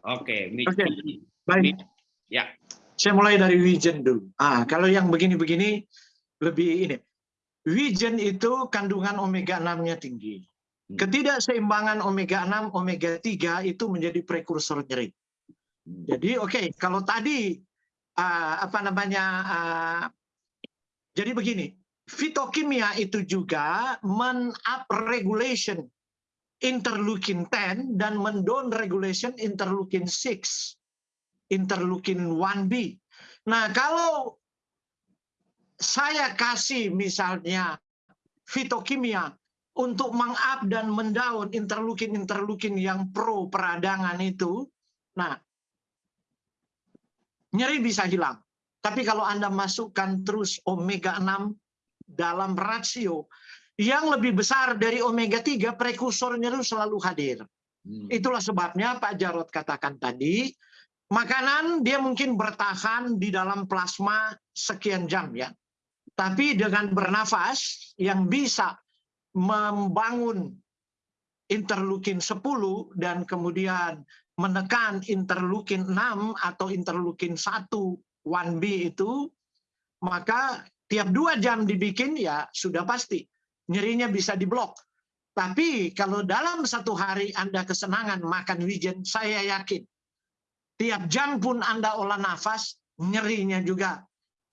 Oke, Oke, baik. Ya. Saya mulai dari Wijen dulu. Ah, kalau yang begini-begini lebih ini. Wijen itu kandungan omega 6-nya tinggi. Hmm. Ketidakseimbangan omega 6, omega 3 itu menjadi prekursor nyeri. Hmm. Jadi oke, okay, kalau tadi uh, apa namanya uh, jadi begini, fitokimia itu juga men-up regulation interleukin 10 dan men-down regulation interleukin 6, interleukin 1B. Nah, kalau saya kasih misalnya fitokimia untuk meng-up dan mendaun interleukin-interleukin yang pro peradangan itu, nah nyeri bisa hilang. Tapi kalau Anda masukkan terus omega 6 dalam rasio yang lebih besar dari omega 3, prekursor nyeri selalu hadir. Hmm. Itulah sebabnya Pak Jarod katakan tadi, makanan dia mungkin bertahan di dalam plasma sekian jam ya. Tapi dengan bernafas yang bisa membangun interleukin 10 dan kemudian menekan interleukin 6 atau interleukin 1 1B itu, maka tiap dua jam dibikin ya sudah pasti nyerinya bisa diblok. Tapi kalau dalam satu hari Anda kesenangan makan wijen, saya yakin tiap jam pun Anda olah nafas, nyerinya juga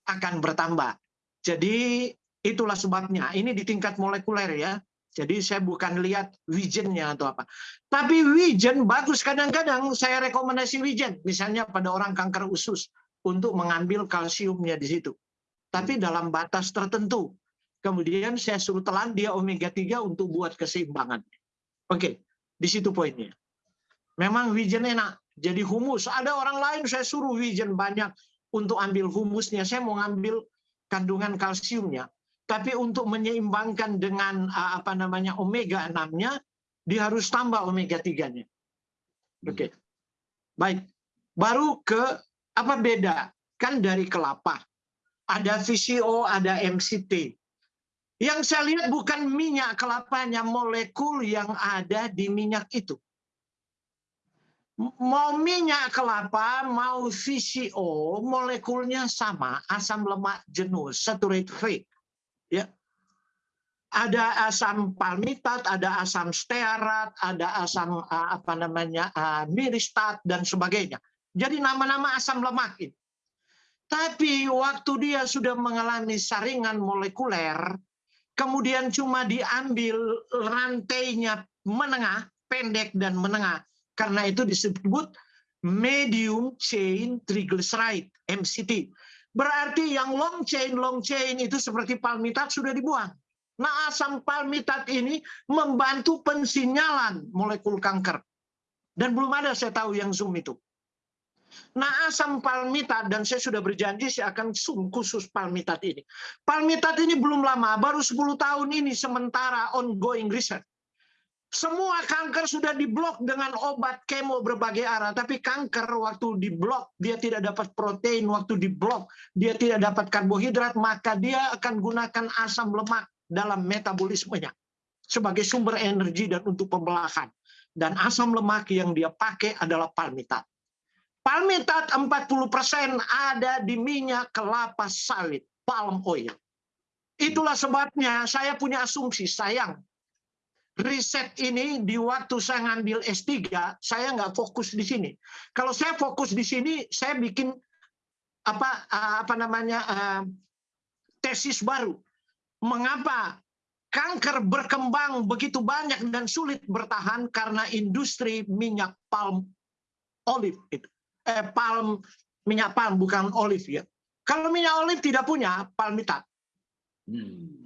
akan bertambah. Jadi itulah sebabnya. Ini di tingkat molekuler ya. Jadi saya bukan lihat wijennya atau apa. Tapi wijen bagus kadang-kadang saya rekomendasi wijen. Misalnya pada orang kanker usus untuk mengambil kalsiumnya di situ. Tapi dalam batas tertentu. Kemudian saya suruh telan dia omega 3 untuk buat keseimbangan. Oke, di situ poinnya. Memang wijen enak. Jadi humus. Ada orang lain saya suruh wijen banyak untuk ambil humusnya. Saya mau ngambil kandungan kalsiumnya. Tapi untuk menyeimbangkan dengan apa namanya omega 6-nya, dia harus tambah omega 3-nya. Hmm. Oke. Okay. Baik. Baru ke apa beda? Kan dari kelapa. Ada VCO, ada MCT. Yang saya lihat bukan minyak kelapanya, molekul yang ada di minyak itu mau minyak kelapa, mau VCO, molekulnya sama, asam lemak jenuh, saturate fat. Ya. Ada asam palmitat, ada asam stearat, ada asam apa namanya miristat dan sebagainya. Jadi nama-nama asam lemak ini. Tapi waktu dia sudah mengalami saringan molekuler, kemudian cuma diambil rantainya menengah, pendek dan menengah, karena itu disebut medium chain triglyceride MCT. Berarti yang long chain long chain itu seperti palmitat sudah dibuang. Nah, asam palmitat ini membantu pensinyalan molekul kanker. Dan belum ada saya tahu yang Zoom itu. Nah, asam palmitat, dan saya sudah berjanji saya akan Zoom khusus palmitat ini. Palmitat ini belum lama, baru 10 tahun ini sementara ongoing research. Semua kanker sudah diblok dengan obat kemo berbagai arah, tapi kanker waktu diblok dia tidak dapat protein, waktu diblok dia tidak dapat karbohidrat, maka dia akan gunakan asam lemak dalam metabolismenya sebagai sumber energi dan untuk pembelahan. Dan asam lemak yang dia pakai adalah palmitat. Palmitat 40% ada di minyak kelapa sawit, palm oil. Itulah sebabnya saya punya asumsi, sayang, riset ini di waktu saya ngambil S3, saya nggak fokus di sini. Kalau saya fokus di sini, saya bikin apa apa namanya uh, tesis baru. Mengapa kanker berkembang begitu banyak dan sulit bertahan karena industri minyak palm olive itu. Eh, palm minyak palm bukan olive ya. Kalau minyak olive tidak punya palmitat. Hmm.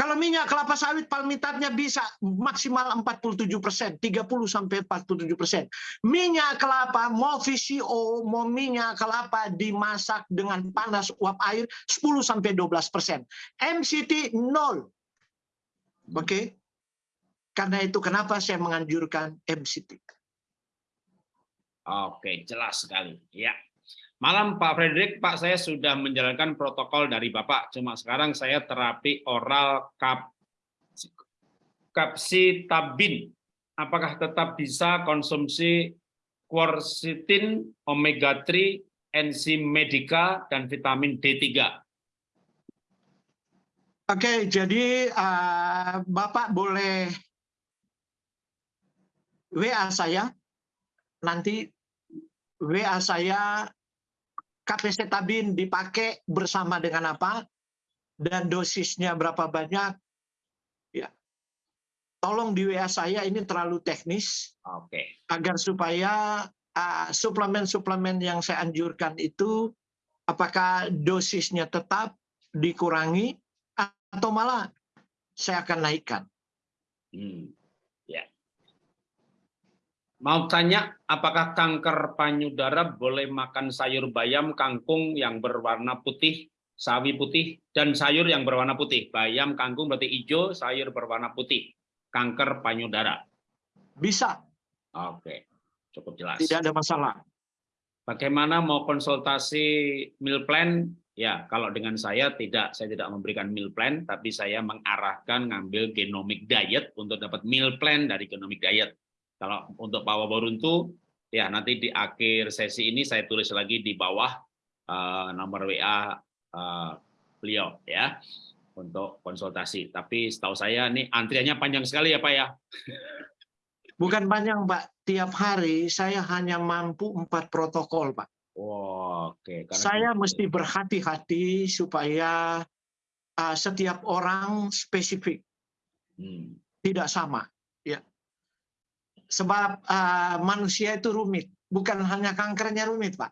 Kalau minyak kelapa sawit palmitatnya bisa maksimal 47 persen, 30 sampai 47 persen. Minyak kelapa mau VCO, mau minyak kelapa dimasak dengan panas uap air 10 sampai 12 persen. MCT nol. Oke. Okay? Karena itu kenapa saya menganjurkan MCT. Oke, jelas sekali. Ya. Malam Pak Frederick, Pak saya sudah menjalankan protokol dari Bapak. Cuma sekarang saya terapi oral kap kapsitabin. Apakah tetap bisa konsumsi quercetin, omega 3, enzim medika, dan vitamin D3? Oke, jadi uh, Bapak boleh WA saya. Nanti WA saya kapesitabin dipakai bersama dengan apa dan dosisnya berapa banyak ya tolong di WA saya ini terlalu teknis oke okay. agar supaya suplemen-suplemen uh, yang saya anjurkan itu apakah dosisnya tetap dikurangi atau malah saya akan naikkan hmm. Mau tanya, apakah kanker payudara boleh makan sayur bayam, kangkung yang berwarna putih, sawi putih, dan sayur yang berwarna putih? Bayam, kangkung berarti hijau, sayur berwarna putih. Kanker payudara. Bisa. Oke, cukup jelas. Tidak ada masalah. Bagaimana mau konsultasi meal plan? Ya, kalau dengan saya tidak, saya tidak memberikan meal plan, tapi saya mengarahkan ngambil genomic diet untuk dapat meal plan dari genomic diet kalau untuk Pak Waboruntu, ya nanti di akhir sesi ini saya tulis lagi di bawah uh, nomor WA uh, eh, beliau ya untuk konsultasi. Tapi setahu saya ini antriannya panjang sekali ya Pak ya. [laughs] Bukan panjang Pak, tiap hari saya hanya mampu empat protokol Pak. Oh, Oke. Okay. saya itu. mesti berhati-hati supaya uh, setiap orang spesifik, hmm. tidak sama. Ya, Sebab uh, manusia itu rumit, bukan hanya kankernya rumit, Pak.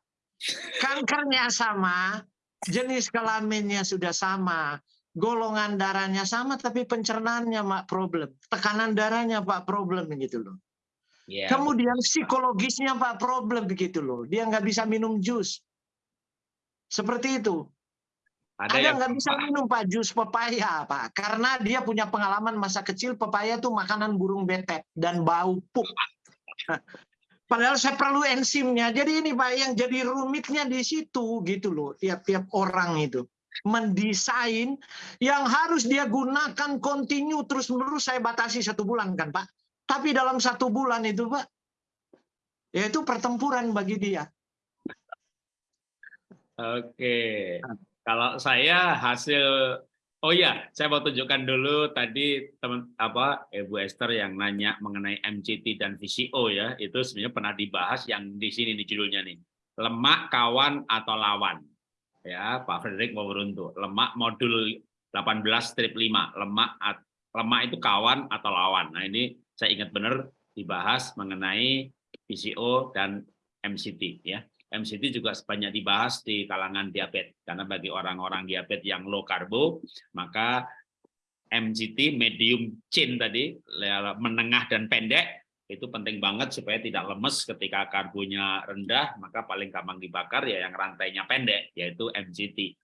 Kankernya sama, jenis kelaminnya sudah sama, golongan darahnya sama, tapi pencernaannya Pak problem, tekanan darahnya Pak problem gitu loh. Yeah. Kemudian psikologisnya Pak problem begitu loh, dia nggak bisa minum jus, seperti itu. Ada, yang nggak bisa minum Pak jus pepaya Pak, karena dia punya pengalaman masa kecil pepaya itu makanan burung betet dan bau pup. [laughs] Padahal saya perlu enzimnya. Jadi ini Pak yang jadi rumitnya di situ gitu loh. Tiap-tiap orang itu mendesain yang harus dia gunakan kontinu terus menerus saya batasi satu bulan kan Pak. Tapi dalam satu bulan itu Pak, yaitu pertempuran bagi dia. Oke. Kalau saya hasil Oh iya, saya mau tunjukkan dulu tadi teman apa Ibu Esther yang nanya mengenai MCT dan VCO ya, itu sebenarnya pernah dibahas yang di sini di judulnya nih. Lemak kawan atau lawan. Ya, Pak Frederick mau beruntung. Lemak modul 18 strip 5, lemak lemak itu kawan atau lawan. Nah, ini saya ingat benar dibahas mengenai VCO dan MCT ya. MCT juga sebanyak dibahas di kalangan diabetes karena bagi orang-orang diabetes yang low karbo maka MCT medium chain tadi menengah dan pendek itu penting banget supaya tidak lemes ketika karbonya rendah maka paling gampang dibakar ya yang rantainya pendek yaitu MCT.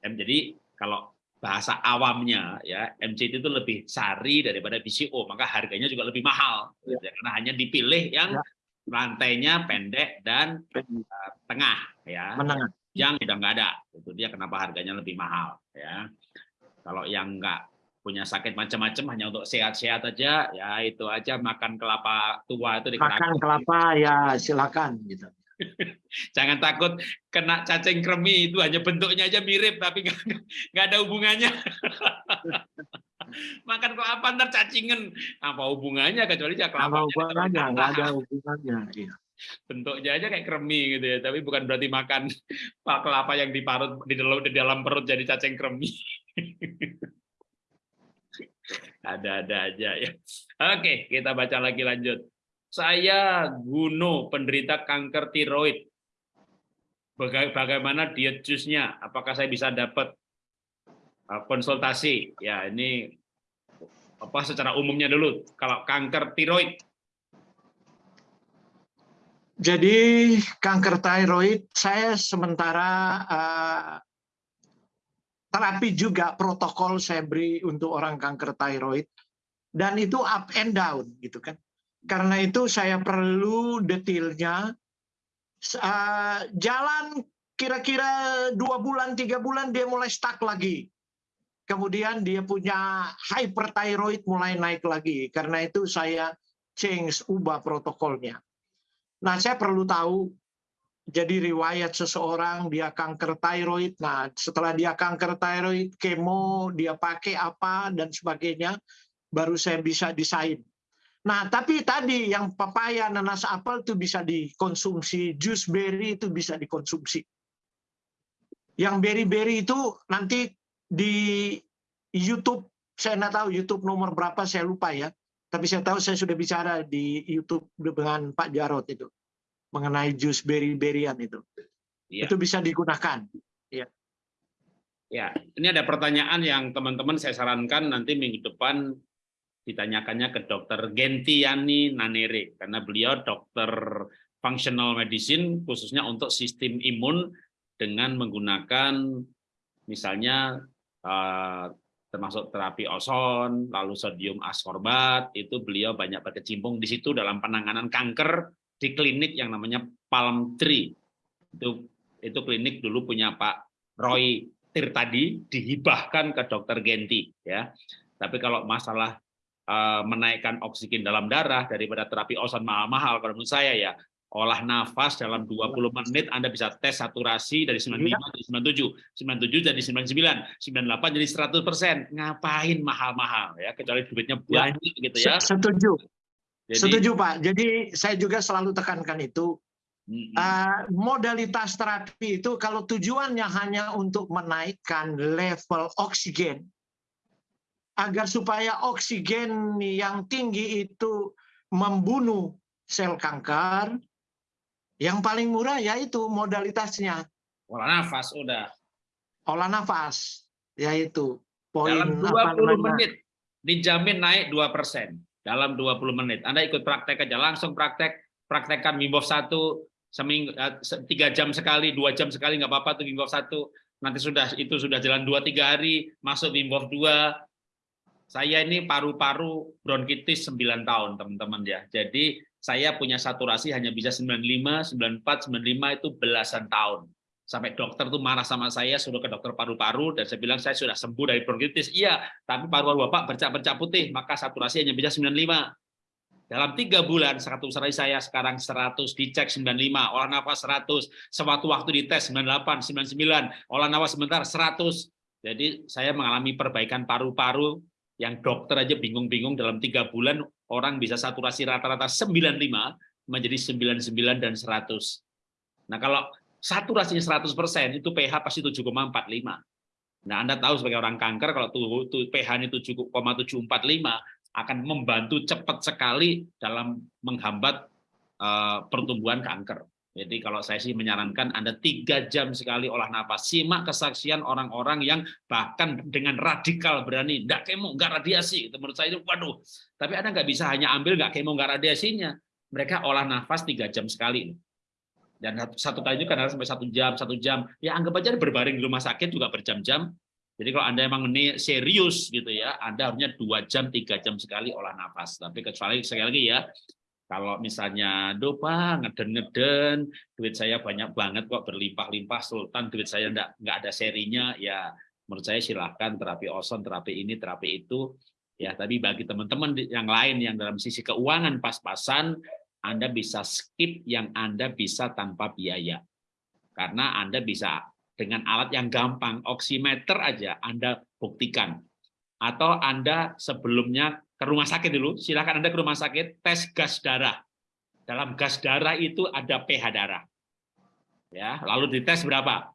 Jadi kalau bahasa awamnya ya MCT itu lebih sari daripada BCO maka harganya juga lebih mahal ya. karena hanya dipilih yang ya rantainya pendek dan uh, tengah ya. Menengah. Yang udah nggak ada itu dia kenapa harganya lebih mahal ya. Kalau yang nggak punya sakit macam-macam hanya untuk sehat-sehat aja ya itu aja makan kelapa tua itu makan kelapa ya silakan gitu. [laughs] Jangan takut kena cacing kremi itu hanya bentuknya aja mirip tapi nggak ada hubungannya [laughs] makan kok apa ntar cacingan apa hubungannya? Kecuali ya kelapa hubungannya? nggak ada hubungannya iya. bentuknya aja kayak kremi gitu ya tapi bukan berarti makan [laughs] pak kelapa yang diparut di dalam di dalam perut jadi cacing kremi. [laughs] Ada-ada aja ya. Oke kita baca lagi lanjut. Saya Guno penderita kanker tiroid. Bagaimana diet jusnya? Apakah saya bisa dapat konsultasi. Ya ini apa secara umumnya dulu. Kalau kanker tiroid. Jadi kanker tiroid saya sementara uh, terapi juga protokol saya beri untuk orang kanker tiroid. Dan itu up and down gitu kan. Karena itu saya perlu detailnya eh, jalan kira-kira dua bulan tiga bulan dia mulai stuck lagi kemudian dia punya hyperthyroid mulai naik lagi. Karena itu saya change ubah protokolnya. Nah saya perlu tahu jadi riwayat seseorang dia kanker thyroid. Nah setelah dia kanker thyroid kemo dia pakai apa dan sebagainya baru saya bisa desain. Nah, tapi tadi yang papaya, nanas, apel itu bisa dikonsumsi, jus berry itu bisa dikonsumsi. Yang berry-berry itu nanti di YouTube, saya nggak tahu YouTube nomor berapa, saya lupa ya. Tapi saya tahu saya sudah bicara di YouTube dengan Pak Jarot itu mengenai jus berry-berryan itu. Iya. Itu bisa digunakan. Ya, ini ada pertanyaan yang teman-teman saya sarankan nanti minggu depan ditanyakannya ke dokter Gentiani Nanere karena beliau dokter functional medicine khususnya untuk sistem imun dengan menggunakan misalnya termasuk terapi ozon, lalu sodium askorbat, itu beliau banyak berkecimpung di situ dalam penanganan kanker di klinik yang namanya Palm Tree. Itu itu klinik dulu punya Pak Roy Tirtadi dihibahkan ke dokter Genti ya. Tapi kalau masalah eh, menaikkan oksigen dalam darah daripada terapi ozon mahal-mahal kalau menurut saya ya olah nafas dalam 20 menit Anda bisa tes saturasi dari 95 jadi 97, 97 jadi 99, 98 jadi 100%. Ngapain mahal-mahal ya kecuali duitnya Ya. banyak gitu ya. Setuju, Jadi setuju Pak. Jadi saya juga selalu tekankan itu mm, Uh, modalitas terapi itu kalau tujuannya hanya untuk menaikkan level oksigen agar supaya oksigen yang tinggi itu membunuh sel kanker yang paling murah yaitu modalitasnya olah nafas udah olah nafas yaitu poin dalam apa 20 namanya, menit dijamin naik 2% dalam 20 menit. Anda ikut praktek aja langsung praktek praktekkan Wim Hof 1 seminggu eh, tiga jam sekali, dua jam sekali nggak apa-apa tuh Wim Hof 1. Nanti sudah itu sudah jalan 2 3 hari, masuk Wim Hof 2. Saya ini paru-paru bronkitis 9 tahun, teman-teman ya. Jadi saya punya saturasi hanya bisa 95, 94, 95 itu belasan tahun. Sampai dokter tuh marah sama saya, suruh ke dokter paru-paru, dan saya bilang saya sudah sembuh dari bronkitis. Iya, tapi paru-paru Bapak bercak-bercak putih, maka saturasi hanya bisa 95. Dalam tiga bulan, saturasi saya sekarang 100, dicek 95, olah nafas 100, sewaktu-waktu dites 98, 99, olah nafas sebentar 100. Jadi saya mengalami perbaikan paru-paru yang dokter aja bingung-bingung dalam tiga bulan orang bisa saturasi rata-rata 95 menjadi 99 dan 100. Nah kalau saturasinya 100% itu pH pasti 7,45. Nah Anda tahu sebagai orang kanker kalau tuh, tuh pH-nya 7,745 akan membantu cepat sekali dalam menghambat eh, pertumbuhan kanker. Jadi kalau saya sih menyarankan Anda tiga jam sekali olah nafas. Simak kesaksian orang-orang yang bahkan dengan radikal berani, enggak kemo, enggak radiasi. Menurut saya itu, waduh. Tapi Anda nggak bisa hanya ambil enggak kemo, enggak radiasinya. Mereka olah nafas tiga jam sekali. Dan satu kali itu kadang sampai satu jam, satu jam. Ya anggap aja berbaring di rumah sakit juga berjam-jam. Jadi kalau Anda emang serius gitu ya, Anda harusnya dua jam, tiga jam sekali olah nafas. Tapi kecuali sekali lagi ya, kalau misalnya, duh Pak, ngeden-ngeden, duit saya banyak banget kok berlimpah-limpah, Sultan duit saya enggak, enggak ada serinya, ya menurut saya silahkan terapi ozon, terapi ini, terapi itu. Ya, tapi bagi teman-teman yang lain yang dalam sisi keuangan pas-pasan, Anda bisa skip yang Anda bisa tanpa biaya. Karena Anda bisa dengan alat yang gampang, oximeter aja Anda buktikan. Atau Anda sebelumnya ke rumah sakit dulu, silakan Anda ke rumah sakit, tes gas darah. Dalam gas darah itu ada pH darah. Ya, lalu dites berapa?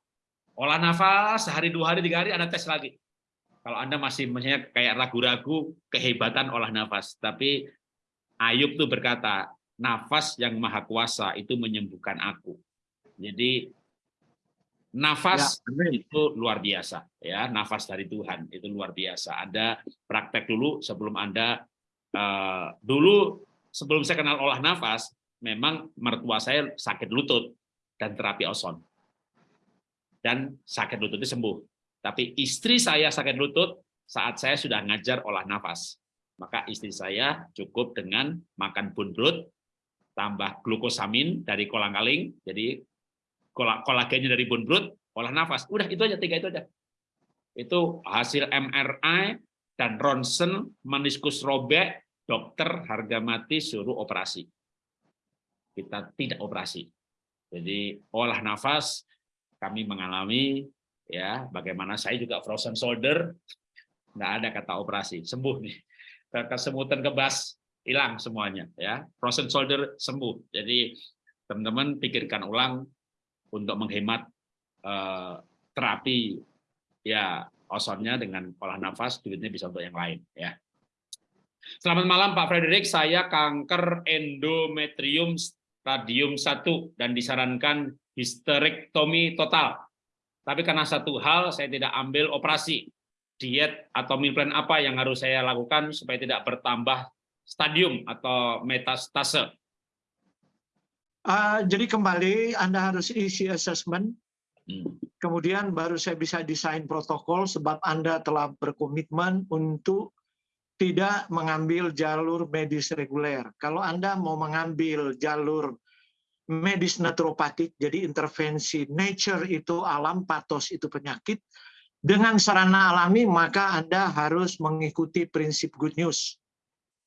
Olah nafas sehari dua hari tiga hari Anda tes lagi. Kalau Anda masih misalnya kayak ragu-ragu kehebatan olah nafas, tapi Ayub tuh berkata, nafas yang maha kuasa itu menyembuhkan aku. Jadi nafas itu luar biasa ya, nafas dari Tuhan itu luar biasa. Ada praktek dulu sebelum Anda eh, dulu sebelum saya kenal olah nafas, memang mertua saya sakit lutut dan terapi ozon. Dan sakit lututnya sembuh. Tapi istri saya sakit lutut saat saya sudah ngajar olah nafas. Maka istri saya cukup dengan makan bunrut, tambah glukosamin dari kolang-kaling, jadi kolagennya dari bone broth, olah nafas. Udah itu aja tiga itu aja. Itu hasil MRI dan ronsen meniskus robek, dokter harga mati suruh operasi. Kita tidak operasi. Jadi olah nafas kami mengalami ya bagaimana saya juga frozen shoulder nggak ada kata operasi sembuh nih kesemutan kebas hilang semuanya ya frozen shoulder sembuh jadi teman-teman pikirkan ulang untuk menghemat eh, terapi ya osonnya dengan olah nafas duitnya bisa untuk yang lain ya. Selamat malam Pak Frederick. Saya kanker endometrium stadium 1 dan disarankan histerektomi total. Tapi karena satu hal saya tidak ambil operasi diet atau meal plan apa yang harus saya lakukan supaya tidak bertambah stadium atau metastase? Uh, jadi kembali Anda harus isi assessment, hmm. kemudian baru saya bisa desain protokol sebab Anda telah berkomitmen untuk tidak mengambil jalur medis reguler. Kalau Anda mau mengambil jalur medis naturopatik, jadi intervensi nature itu alam, patos itu penyakit, dengan sarana alami maka Anda harus mengikuti prinsip good news.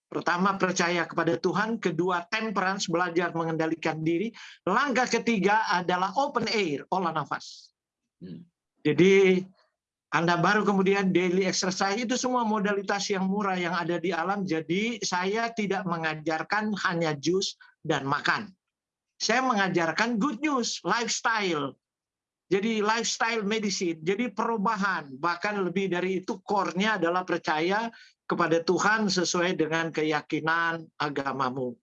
Pertama, percaya kepada Tuhan. Kedua, temperance, belajar mengendalikan diri. Langkah ketiga adalah open air, olah nafas. Hmm. Jadi, Anda baru kemudian daily exercise, itu semua modalitas yang murah yang ada di alam. Jadi, saya tidak mengajarkan hanya jus dan makan. Saya mengajarkan good news, lifestyle. Jadi lifestyle medicine, jadi perubahan. Bahkan lebih dari itu, core-nya adalah percaya kepada Tuhan sesuai dengan keyakinan agamamu.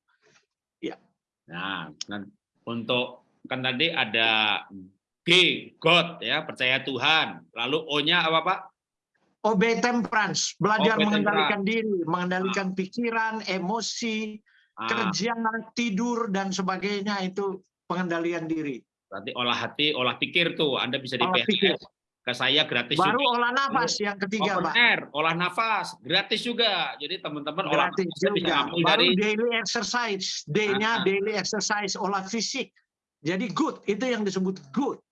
Ya. Nah, untuk kan tadi ada G God ya, percaya Tuhan. Lalu O-nya apa, Pak? Obey temperance, belajar Obey mengendalikan temperance. diri, mengendalikan ah. pikiran, emosi, ah. kerja, tidur dan sebagainya itu pengendalian diri. Berarti olah hati, olah pikir tuh Anda bisa di PHS ke saya gratis Baru juga. olah nafas yang ketiga, Open Pak. Air, olah nafas gratis juga. Jadi teman-teman olah gratis juga. Baru dari daily exercise, day-nya daily exercise, olah fisik. Jadi good, itu yang disebut good.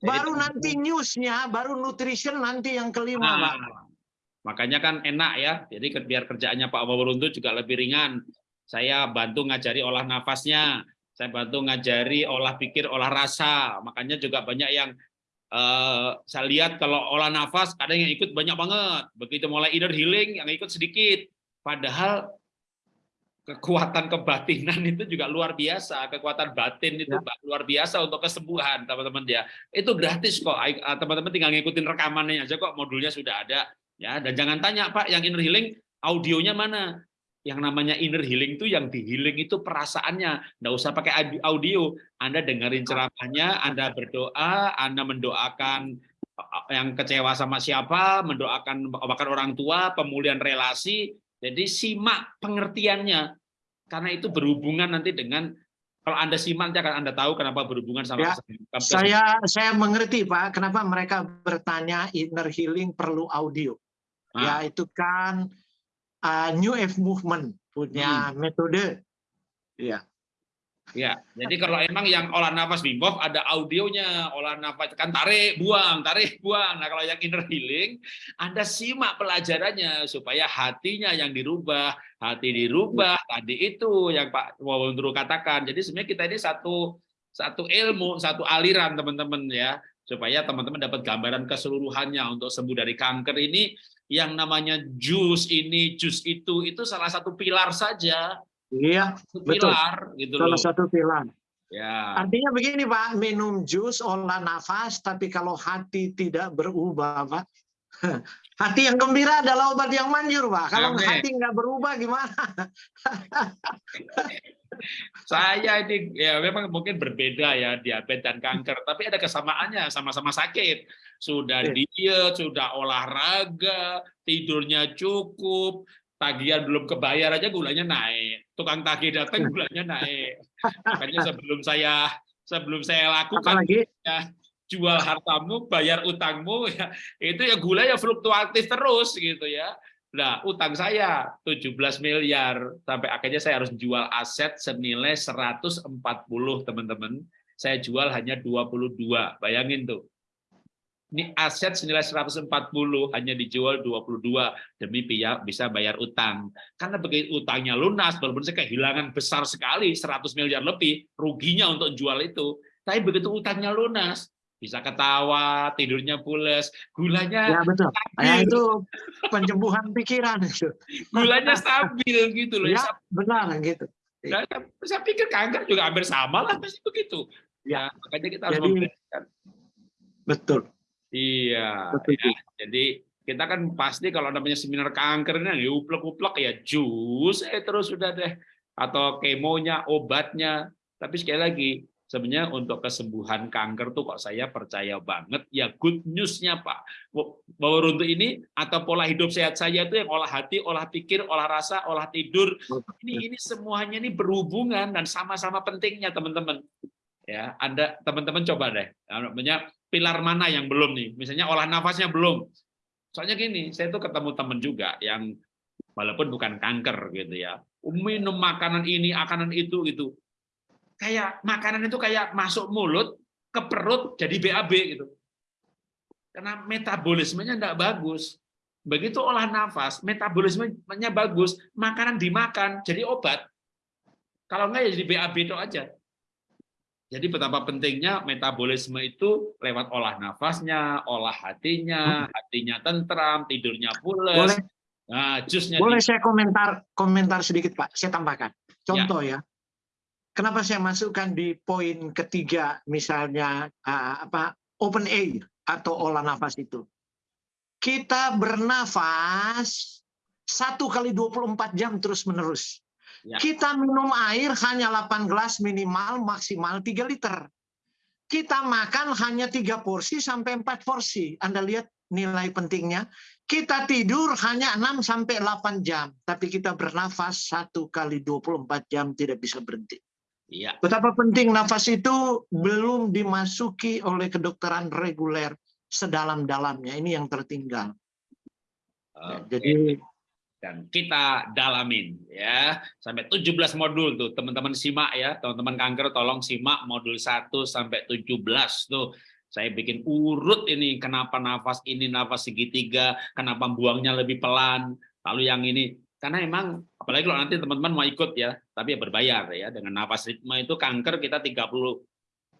Baru Jadi, nanti newsnya, baru nutrition nanti yang kelima, nah, Pak. Makanya kan enak ya. Jadi biar kerjaannya Pak Wawaruntu juga lebih ringan. Saya bantu ngajari olah nafasnya, saya bantu ngajari olah pikir, olah rasa. Makanya juga banyak yang Uh, saya lihat kalau olah nafas kadang yang ikut banyak banget. Begitu mulai inner healing yang ikut sedikit. Padahal kekuatan kebatinan [laughs] itu juga luar biasa. Kekuatan batin itu ya. luar biasa untuk kesembuhan teman-teman ya. Itu gratis kok. Eh, teman-teman tinggal ngikutin rekamannya aja kok. Modulnya sudah ada. Ya, dan jangan tanya Pak, yang inner healing audionya mana? Yang namanya inner healing itu yang di healing itu perasaannya. Nggak usah pakai audio. Anda dengerin ceramahnya Anda berdoa Anda mendoakan eh, yang kecewa sama siapa mendoakan bahkan orang tua pemulihan relasi. Jadi simak pengertiannya. Karena itu berhubungan nanti dengan kalau Anda simak nanti akan Anda tahu kenapa berhubungan sama ya, saya saya mengerti Pak kenapa mereka bertanya inner healing perlu audio. Ah. ya itu kan uh, New Age Movement punya hmm. metode. Iya. Ya, jadi kalau emang yang olah nafas Wim Hof ada audionya, olah nafas kan tarik, buang, tarik, buang. Nah, kalau yang inner healing, Anda simak pelajarannya supaya hatinya yang dirubah, hati dirubah. Tadi itu yang Pak Wawondro katakan. Jadi sebenarnya kita ini satu satu ilmu, satu aliran teman-teman ya, supaya teman-teman dapat gambaran keseluruhannya untuk sembuh dari kanker ini yang namanya jus ini, jus itu, itu salah satu pilar saja. Iya, pilar, betul. gitu Salah satu pilar. Ya. Artinya begini Pak, minum jus olah nafas, tapi kalau hati tidak berubah Pak, [laughs] hati yang gembira adalah obat yang manjur Pak. Kalau Amin. hati nggak berubah gimana? [laughs] Saya ini ya memang mungkin berbeda ya diabetes dan kanker, tapi ada kesamaannya sama-sama sakit. Sudah diet, sudah olahraga, tidurnya cukup, tagihan belum kebayar aja gulanya naik. Tukang tagih datang gulanya naik. Makanya sebelum saya sebelum saya lakukan ya, jual hartamu, bayar utangmu [laughs] ya itu ya gula ya fluktuatif terus gitu ya Nah, utang saya 17 miliar sampai akhirnya saya harus jual aset senilai 140, teman-teman. Saya jual hanya 22. Bayangin tuh. Ini aset senilai 140 hanya dijual 22 demi bisa bayar utang. Karena begitu utangnya lunas, walaupun saya kehilangan besar sekali 100 miliar lebih ruginya untuk jual itu. Tapi begitu utangnya lunas, bisa ketawa, tidurnya pules, gulanya ya, betul. stabil. Ya, itu penyembuhan pikiran itu. Gulanya stabil gitu loh. Ya, benar gitu. Nah, saya pikir kanker juga hampir sama lah pasti begitu. Ya, makanya kita harus Jadi, Betul. Iya. Betul. Ya. Jadi kita kan pasti kalau namanya seminar kanker ini ya uplek-uplek ya jus eh terus sudah deh atau kemonya, obatnya. Tapi sekali lagi sebenarnya untuk kesembuhan kanker tuh kok saya percaya banget. Ya good newsnya Pak. Bahwa untuk ini atau pola hidup sehat saya itu yang olah hati, olah pikir, olah rasa, olah tidur. Ini ini semuanya ini berhubungan dan sama-sama pentingnya teman-teman. Ya Anda teman-teman coba deh. Namanya pilar mana yang belum nih? Misalnya olah nafasnya belum. Soalnya gini saya tuh ketemu teman juga yang walaupun bukan kanker gitu ya minum makanan ini makanan itu gitu kayak makanan itu kayak masuk mulut ke perut jadi BAB gitu. Karena metabolismenya enggak bagus. Begitu olah nafas, metabolismenya bagus, makanan dimakan jadi obat. Kalau enggak ya jadi BAB itu aja. Jadi betapa pentingnya metabolisme itu lewat olah nafasnya, olah hatinya, hatinya tentram, tidurnya pules. Boleh, nah, jusnya boleh di... saya komentar komentar sedikit Pak, saya tambahkan. Contoh ya, ya kenapa saya masukkan di poin ketiga misalnya uh, apa open air atau olah nafas itu. Kita bernafas satu kali 24 jam terus menerus. Ya. Kita minum air hanya 8 gelas minimal maksimal 3 liter. Kita makan hanya tiga porsi sampai empat porsi. Anda lihat nilai pentingnya. Kita tidur hanya 6 sampai 8 jam, tapi kita bernafas satu kali 24 jam tidak bisa berhenti. Iya. Betapa penting nafas itu belum dimasuki oleh kedokteran reguler sedalam-dalamnya. Ini yang tertinggal. Okay. Jadi dan kita dalamin ya sampai 17 modul tuh teman-teman simak ya teman-teman kanker tolong simak modul 1 sampai 17 tuh saya bikin urut ini kenapa nafas ini nafas segitiga kenapa buangnya lebih pelan lalu yang ini karena emang apalagi kalau nanti teman-teman mau ikut ya tapi ya berbayar ya dengan nafas ritme itu kanker kita 30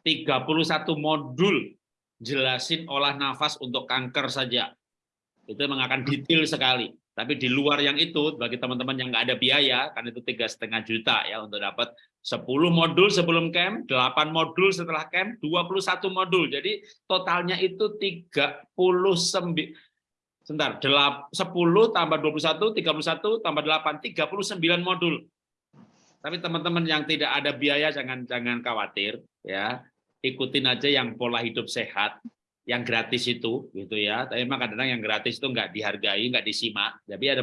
31 modul jelasin olah nafas untuk kanker saja. Itu memang akan detail sekali. Tapi di luar yang itu bagi teman-teman yang nggak ada biaya kan itu tiga setengah juta ya untuk dapat 10 modul sebelum camp 8 modul setelah camp 21 modul. Jadi totalnya itu 39 Sebentar, 10 tambah 21, 31 tambah 8, 39 modul. Tapi teman-teman yang tidak ada biaya jangan jangan khawatir ya. Ikutin aja yang pola hidup sehat, yang gratis itu gitu ya. Tapi memang kadang-kadang yang gratis itu nggak dihargai, nggak disimak. Jadi ada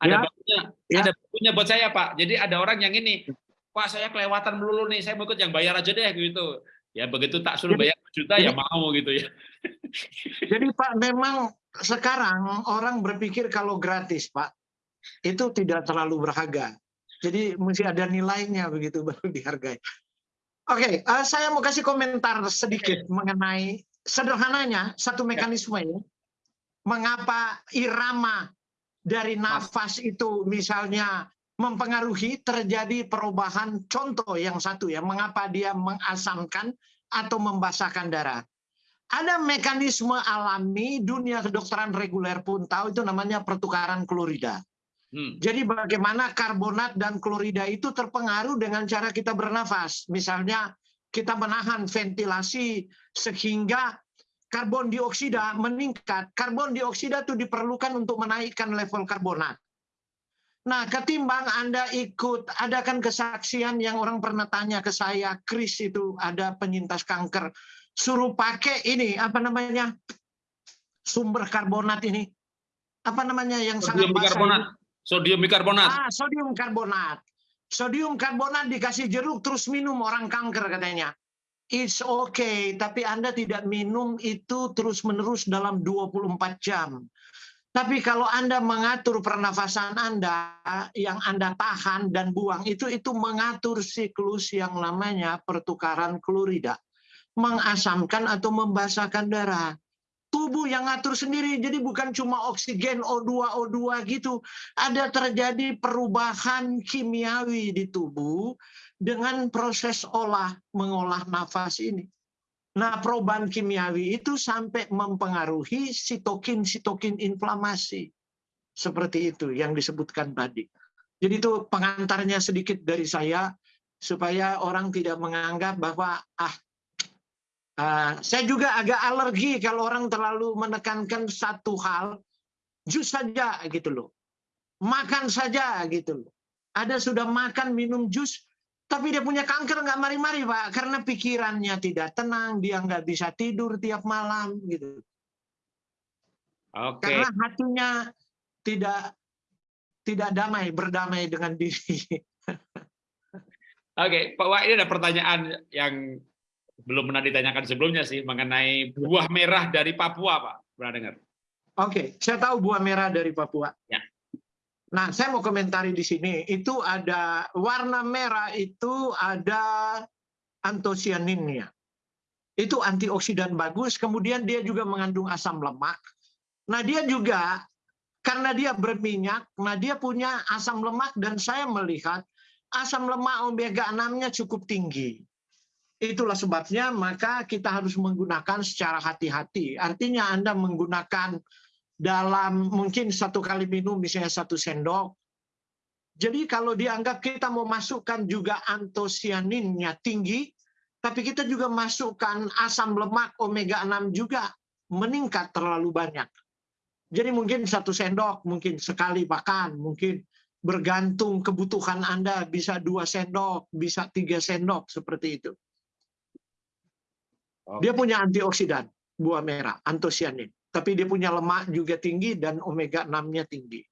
ada ya. bukunya, ya. ada bukunya buat saya Pak. Jadi ada orang yang ini, Pak saya kelewatan melulu nih, saya mau ikut yang bayar aja deh gitu. Ya begitu tak suruh bayar juta ya mau gitu ya. [laughs] Jadi Pak memang sekarang orang berpikir kalau gratis, Pak, itu tidak terlalu berharga. Jadi mesti ada nilainya begitu baru dihargai. Oke, okay, uh, eh, saya mau kasih komentar sedikit mengenai sederhananya satu mekanisme ini. Mengapa irama dari nafas itu misalnya mempengaruhi terjadi perubahan contoh yang satu ya, mengapa dia mengasamkan atau membasahkan darah. Ada mekanisme alami dunia kedokteran reguler pun tahu itu namanya pertukaran klorida. Hmm. Jadi bagaimana karbonat dan klorida itu terpengaruh dengan cara kita bernafas. Misalnya kita menahan ventilasi sehingga karbon dioksida meningkat. Karbon dioksida itu diperlukan untuk menaikkan level karbonat. Nah, ketimbang Anda ikut, ada kan kesaksian yang orang pernah tanya ke saya, Chris itu ada penyintas kanker suruh pakai ini apa namanya sumber karbonat ini apa namanya yang sodium sangat bikarbonat sodium bikarbonat. Ah sodium karbonat. Sodium karbonat dikasih jeruk terus minum orang kanker katanya. It's okay tapi anda tidak minum itu terus menerus dalam 24 jam. Tapi kalau Anda mengatur pernafasan Anda yang Anda tahan dan buang itu itu mengatur siklus yang namanya pertukaran klorida, mengasamkan atau membasahkan darah. Tubuh yang ngatur sendiri, jadi bukan cuma oksigen O2 O2 gitu. Ada terjadi perubahan kimiawi di tubuh dengan proses olah mengolah nafas ini. Nah, perubahan kimiawi itu sampai mempengaruhi sitokin-sitokin inflamasi. Seperti itu yang disebutkan tadi. Jadi itu pengantarnya sedikit dari saya, supaya orang tidak menganggap bahwa, ah, uh, saya juga agak alergi kalau orang terlalu menekankan satu hal, jus saja gitu loh. Makan saja gitu loh. Ada sudah makan minum jus, tapi dia punya kanker nggak mari-mari Pak, karena pikirannya tidak tenang, dia nggak bisa tidur tiap malam gitu. Oke. Karena hatinya tidak tidak damai, berdamai dengan diri. [laughs] Oke, Pak Wah, ini ada pertanyaan yang belum pernah ditanyakan sebelumnya sih mengenai buah merah dari Papua, Pak. Pernah dengar? Oke, saya tahu buah merah dari Papua. Ya. Nah, saya mau komentari di sini. Itu ada warna merah itu ada antosianinnya. Itu antioksidan bagus, kemudian dia juga mengandung asam lemak. Nah, dia juga karena dia berminyak, nah dia punya asam lemak dan saya melihat asam lemak omega 6-nya cukup tinggi. Itulah sebabnya maka kita harus menggunakan secara hati-hati. Artinya Anda menggunakan dalam mungkin satu kali minum misalnya satu sendok. Jadi kalau dianggap kita mau masukkan juga antosianinnya tinggi, tapi kita juga masukkan asam lemak omega 6 juga meningkat terlalu banyak. Jadi mungkin satu sendok, mungkin sekali makan, mungkin bergantung kebutuhan Anda bisa dua sendok, bisa tiga sendok seperti itu. Dia punya antioksidan buah merah, antosianin tapi dia punya lemak juga tinggi dan omega 6-nya tinggi.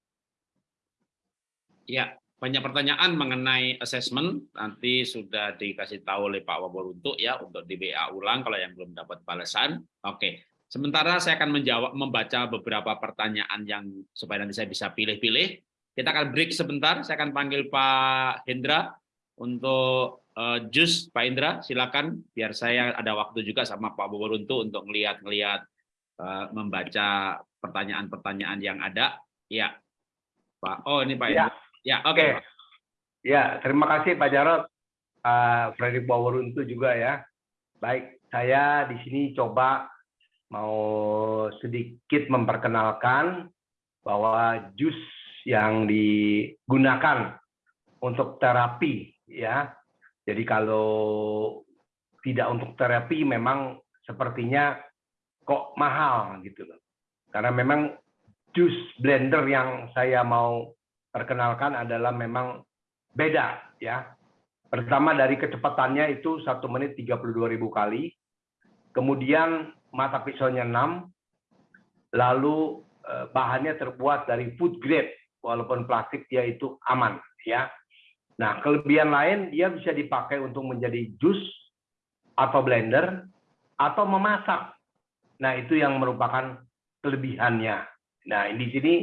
Ya, banyak pertanyaan mengenai assessment nanti sudah dikasih tahu oleh Pak Waboruntuk ya untuk di WA ulang kalau yang belum dapat balasan. Oke. Sementara saya akan menjawab membaca beberapa pertanyaan yang supaya nanti saya bisa pilih-pilih. Kita akan break sebentar. Saya akan panggil Pak Hendra untuk uh, jus Pak Indra silakan biar saya ada waktu juga sama Pak Waboruntuk untuk ngelihat-ngelihat Eh, membaca pertanyaan-pertanyaan yang ada. Ya, Pak. Oh, ini Pak. Ya, ya oke. Okay. Ya, terima kasih Pak Jarot. Uh, Fredrik itu juga ya. Baik, saya di sini coba mau sedikit memperkenalkan bahwa jus yang digunakan untuk terapi ya. Jadi kalau tidak untuk terapi memang sepertinya kok mahal gitu loh. Karena memang jus blender yang saya mau perkenalkan adalah memang beda ya. Pertama dari kecepatannya itu satu menit 32.000 kali. Kemudian mata pisaunya 6. Lalu eh, bahannya terbuat dari food grade walaupun plastik dia itu aman ya. Nah, kelebihan lain dia bisa dipakai untuk menjadi jus atau blender atau memasak Nah, itu yang merupakan kelebihannya. Nah, di sini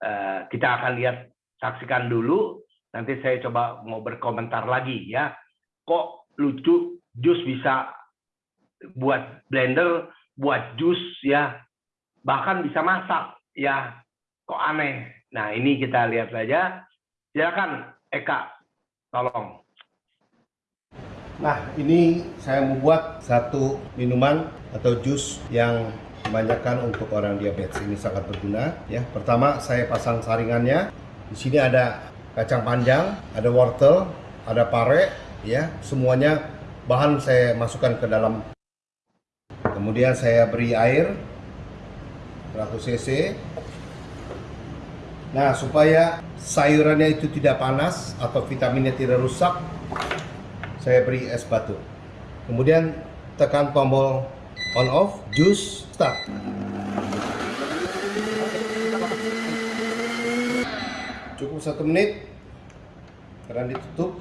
uh, kita akan lihat, saksikan dulu. Nanti saya coba mau berkomentar lagi ya. Kok lucu jus bisa buat blender, buat jus ya, bahkan bisa masak ya. Kok aneh. Nah, ini kita lihat saja. Silakan Eka, tolong. Nah, ini saya membuat satu minuman atau jus yang kebanyakan untuk orang diabetes ini sangat berguna ya. Pertama, saya pasang saringannya. Di sini ada kacang panjang, ada wortel, ada pare ya. Semuanya bahan saya masukkan ke dalam. Kemudian saya beri air 100 cc. Nah, supaya sayurannya itu tidak panas atau vitaminnya tidak rusak, saya beri es batu. Kemudian tekan tombol on off, juice start. Cukup satu menit, keran ditutup.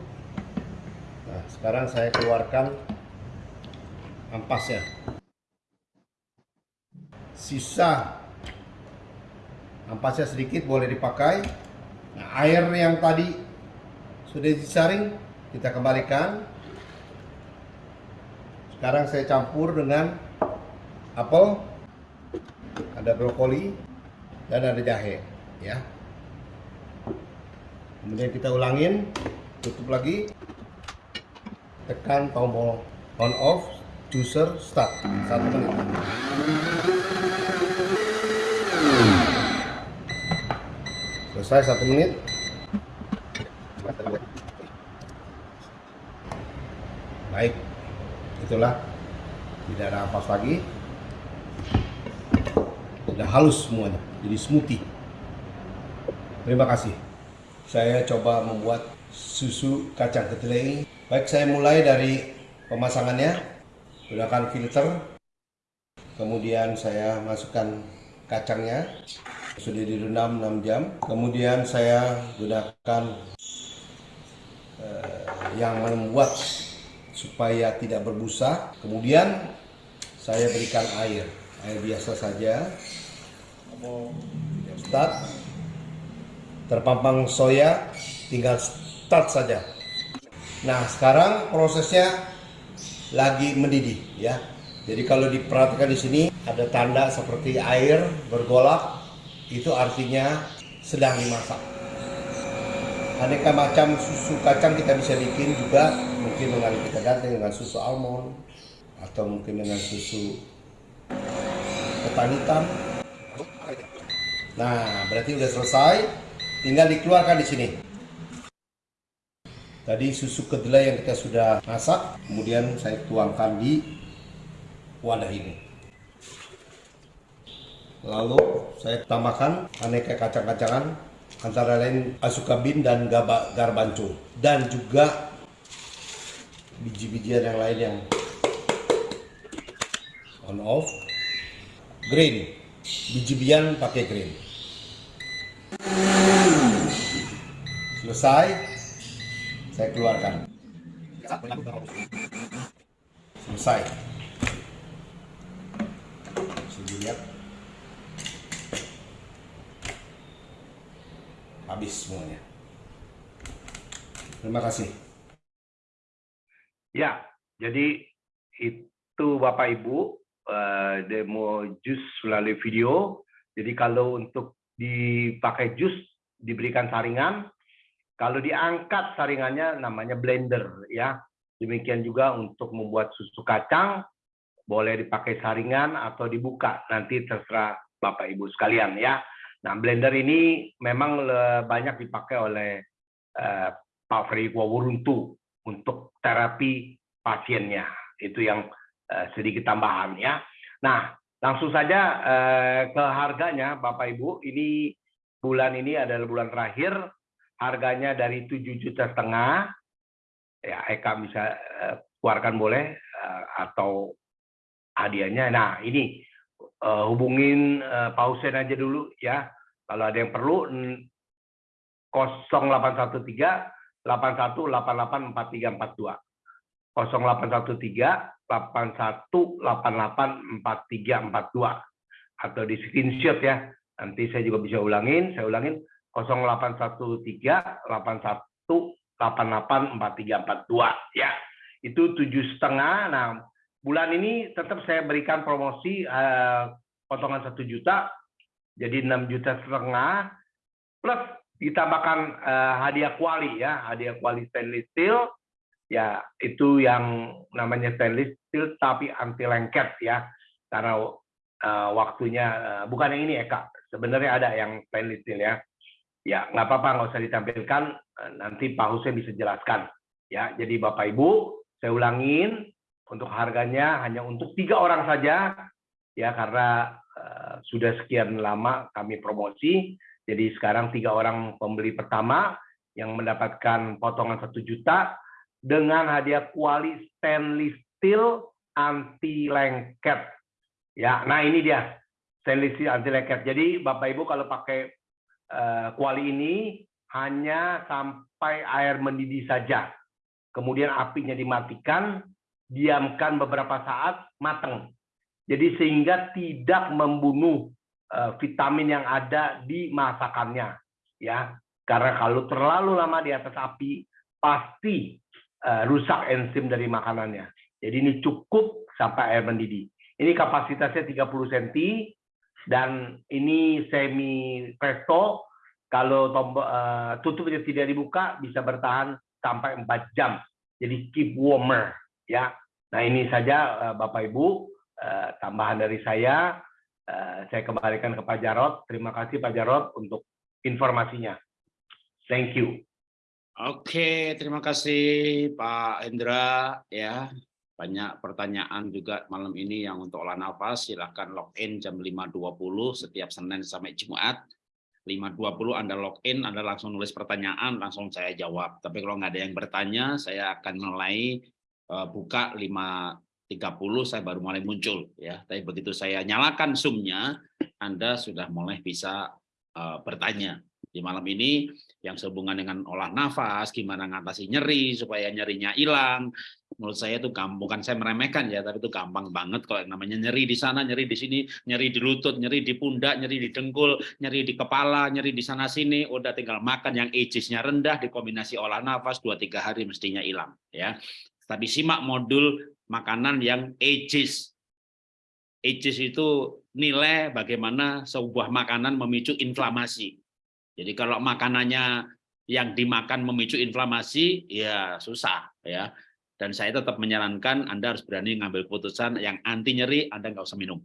Nah, sekarang saya keluarkan ampasnya. Sisa ampasnya sedikit boleh dipakai. Nah, air yang tadi sudah disaring kita kembalikan. Sekarang saya campur dengan apel, ada brokoli, dan ada jahe, ya. Kemudian kita ulangin, tutup lagi, tekan tombol on off, juicer start satu menit. Selesai satu menit. Baik, itulah tidak ada ampas lagi. Sudah halus semuanya, jadi smoothie. Terima kasih. Saya coba membuat susu kacang kedelai. Baik, saya mulai dari pemasangannya. Gunakan filter. Kemudian saya masukkan kacangnya. Sudah direndam 6 jam. Kemudian saya gunakan eh, yang membuat supaya tidak berbusa. Kemudian saya berikan air, air biasa saja. Start. Terpampang soya, tinggal start saja. Nah, sekarang prosesnya lagi mendidih ya. Jadi kalau diperhatikan di sini ada tanda seperti air bergolak, itu artinya sedang dimasak. Aneka macam susu kacang kita bisa bikin juga mungkin dengan kita ganti dengan susu almond atau mungkin dengan susu ketan hitam. Nah, berarti udah selesai. Tinggal dikeluarkan di sini. Tadi susu kedelai yang kita sudah masak, kemudian saya tuangkan di wadah ini. Lalu saya tambahkan aneka kacang-kacangan antara lain asukabin dan gaba, garbanco. Dan juga biji-bijian yang lain yang on off. Green. Biji-bijian pakai green. Selesai. Saya keluarkan. Selesai. Bisa dilihat habis semuanya terima kasih Ya, jadi itu Bapak Ibu eh, demo jus melalui video. Jadi kalau untuk dipakai jus diberikan saringan, kalau diangkat saringannya namanya blender ya. Demikian juga untuk membuat susu kacang boleh dipakai saringan atau dibuka nanti terserah Bapak Ibu sekalian ya. Nah blender ini memang banyak dipakai oleh eh, Pak Ferry Wawuruntu untuk terapi pasiennya. Itu yang uh, sedikit tambahan ya. Nah, langsung saja uh, ke harganya Bapak Ibu. Ini bulan ini adalah bulan terakhir. Harganya dari 7 juta setengah. Ya, Eka bisa keluarkan boleh atau hadiahnya. Nah, ini uh, hubungin uh, Pak Husen aja dulu ya. Kalau ada yang perlu 0813 81884342. 0813 81884342 atau di screenshot ya. Nanti saya juga bisa ulangin, saya ulangin 0813 81884342 ya. Itu tujuh setengah. Nah, bulan ini tetap saya berikan promosi eh, potongan satu juta, jadi 6 juta setengah plus ditambahkan uh, hadiah kuali ya, hadiah kuali stainless steel. Ya itu yang namanya stainless steel tapi anti lengket ya karena uh, waktunya uh, bukan yang ini Eka sebenarnya ada yang stainless steel ya. Ya nggak apa-apa nggak usah ditampilkan. Nanti Pak Hussein bisa jelaskan. Ya jadi Bapak Ibu saya ulangin untuk harganya hanya untuk tiga orang saja. Ya karena uh, sudah sekian lama kami promosi jadi sekarang tiga orang pembeli pertama yang mendapatkan potongan satu juta dengan hadiah kuali stainless steel anti lengket. Ya, nah ini dia stainless steel anti lengket. Jadi Bapak Ibu kalau pakai uh, kuali ini hanya sampai air mendidih saja. Kemudian apinya dimatikan, diamkan beberapa saat, matang. Jadi sehingga tidak membunuh eh, vitamin yang ada di masakannya ya. Karena kalau terlalu lama di atas api pasti eh, rusak enzim dari makanannya. Jadi ini cukup sampai air mendidih. Ini kapasitasnya 30 cm dan ini semi presto. Kalau tombol uh, tutupnya tidak dibuka bisa bertahan sampai 4 jam. Jadi keep warmer ya. Nah ini saja Bapak Ibu Eh, tambahan dari saya. Eh, saya kembalikan ke Pak Jarot. Terima kasih Pak Jarot untuk informasinya. Thank you. Oke, terima kasih Pak Hendra ya. Banyak pertanyaan juga malam ini yang untuk olah nafas. Silahkan login jam 5.20 setiap Senin sampai Jumat. 5.20 Anda login, Anda langsung nulis pertanyaan, langsung saya jawab. Tapi kalau nggak ada yang bertanya, saya akan mulai eh, buka 5 30 saya baru mulai muncul ya. Tapi begitu saya nyalakan zoomnya, Anda sudah mulai bisa uh, bertanya. Di malam ini yang sehubungan dengan olah nafas, gimana ngatasi nyeri supaya nyerinya hilang. Menurut saya itu gampang, bukan saya meremehkan ya, tapi itu gampang banget kalau yang namanya nyeri di sana, nyeri di sini, nyeri di lutut, nyeri di pundak, nyeri di dengkul, nyeri di kepala, nyeri di sana sini, udah tinggal makan yang agisnya rendah dikombinasi olah nafas 2 3 hari mestinya hilang ya. Tapi simak modul makanan yang ages. Ages itu nilai bagaimana sebuah makanan memicu inflamasi jadi kalau makanannya yang dimakan memicu inflamasi, ya susah ya. Dan saya tetap menyarankan Anda harus berani ngambil keputusan yang anti nyeri, Anda nggak usah minum.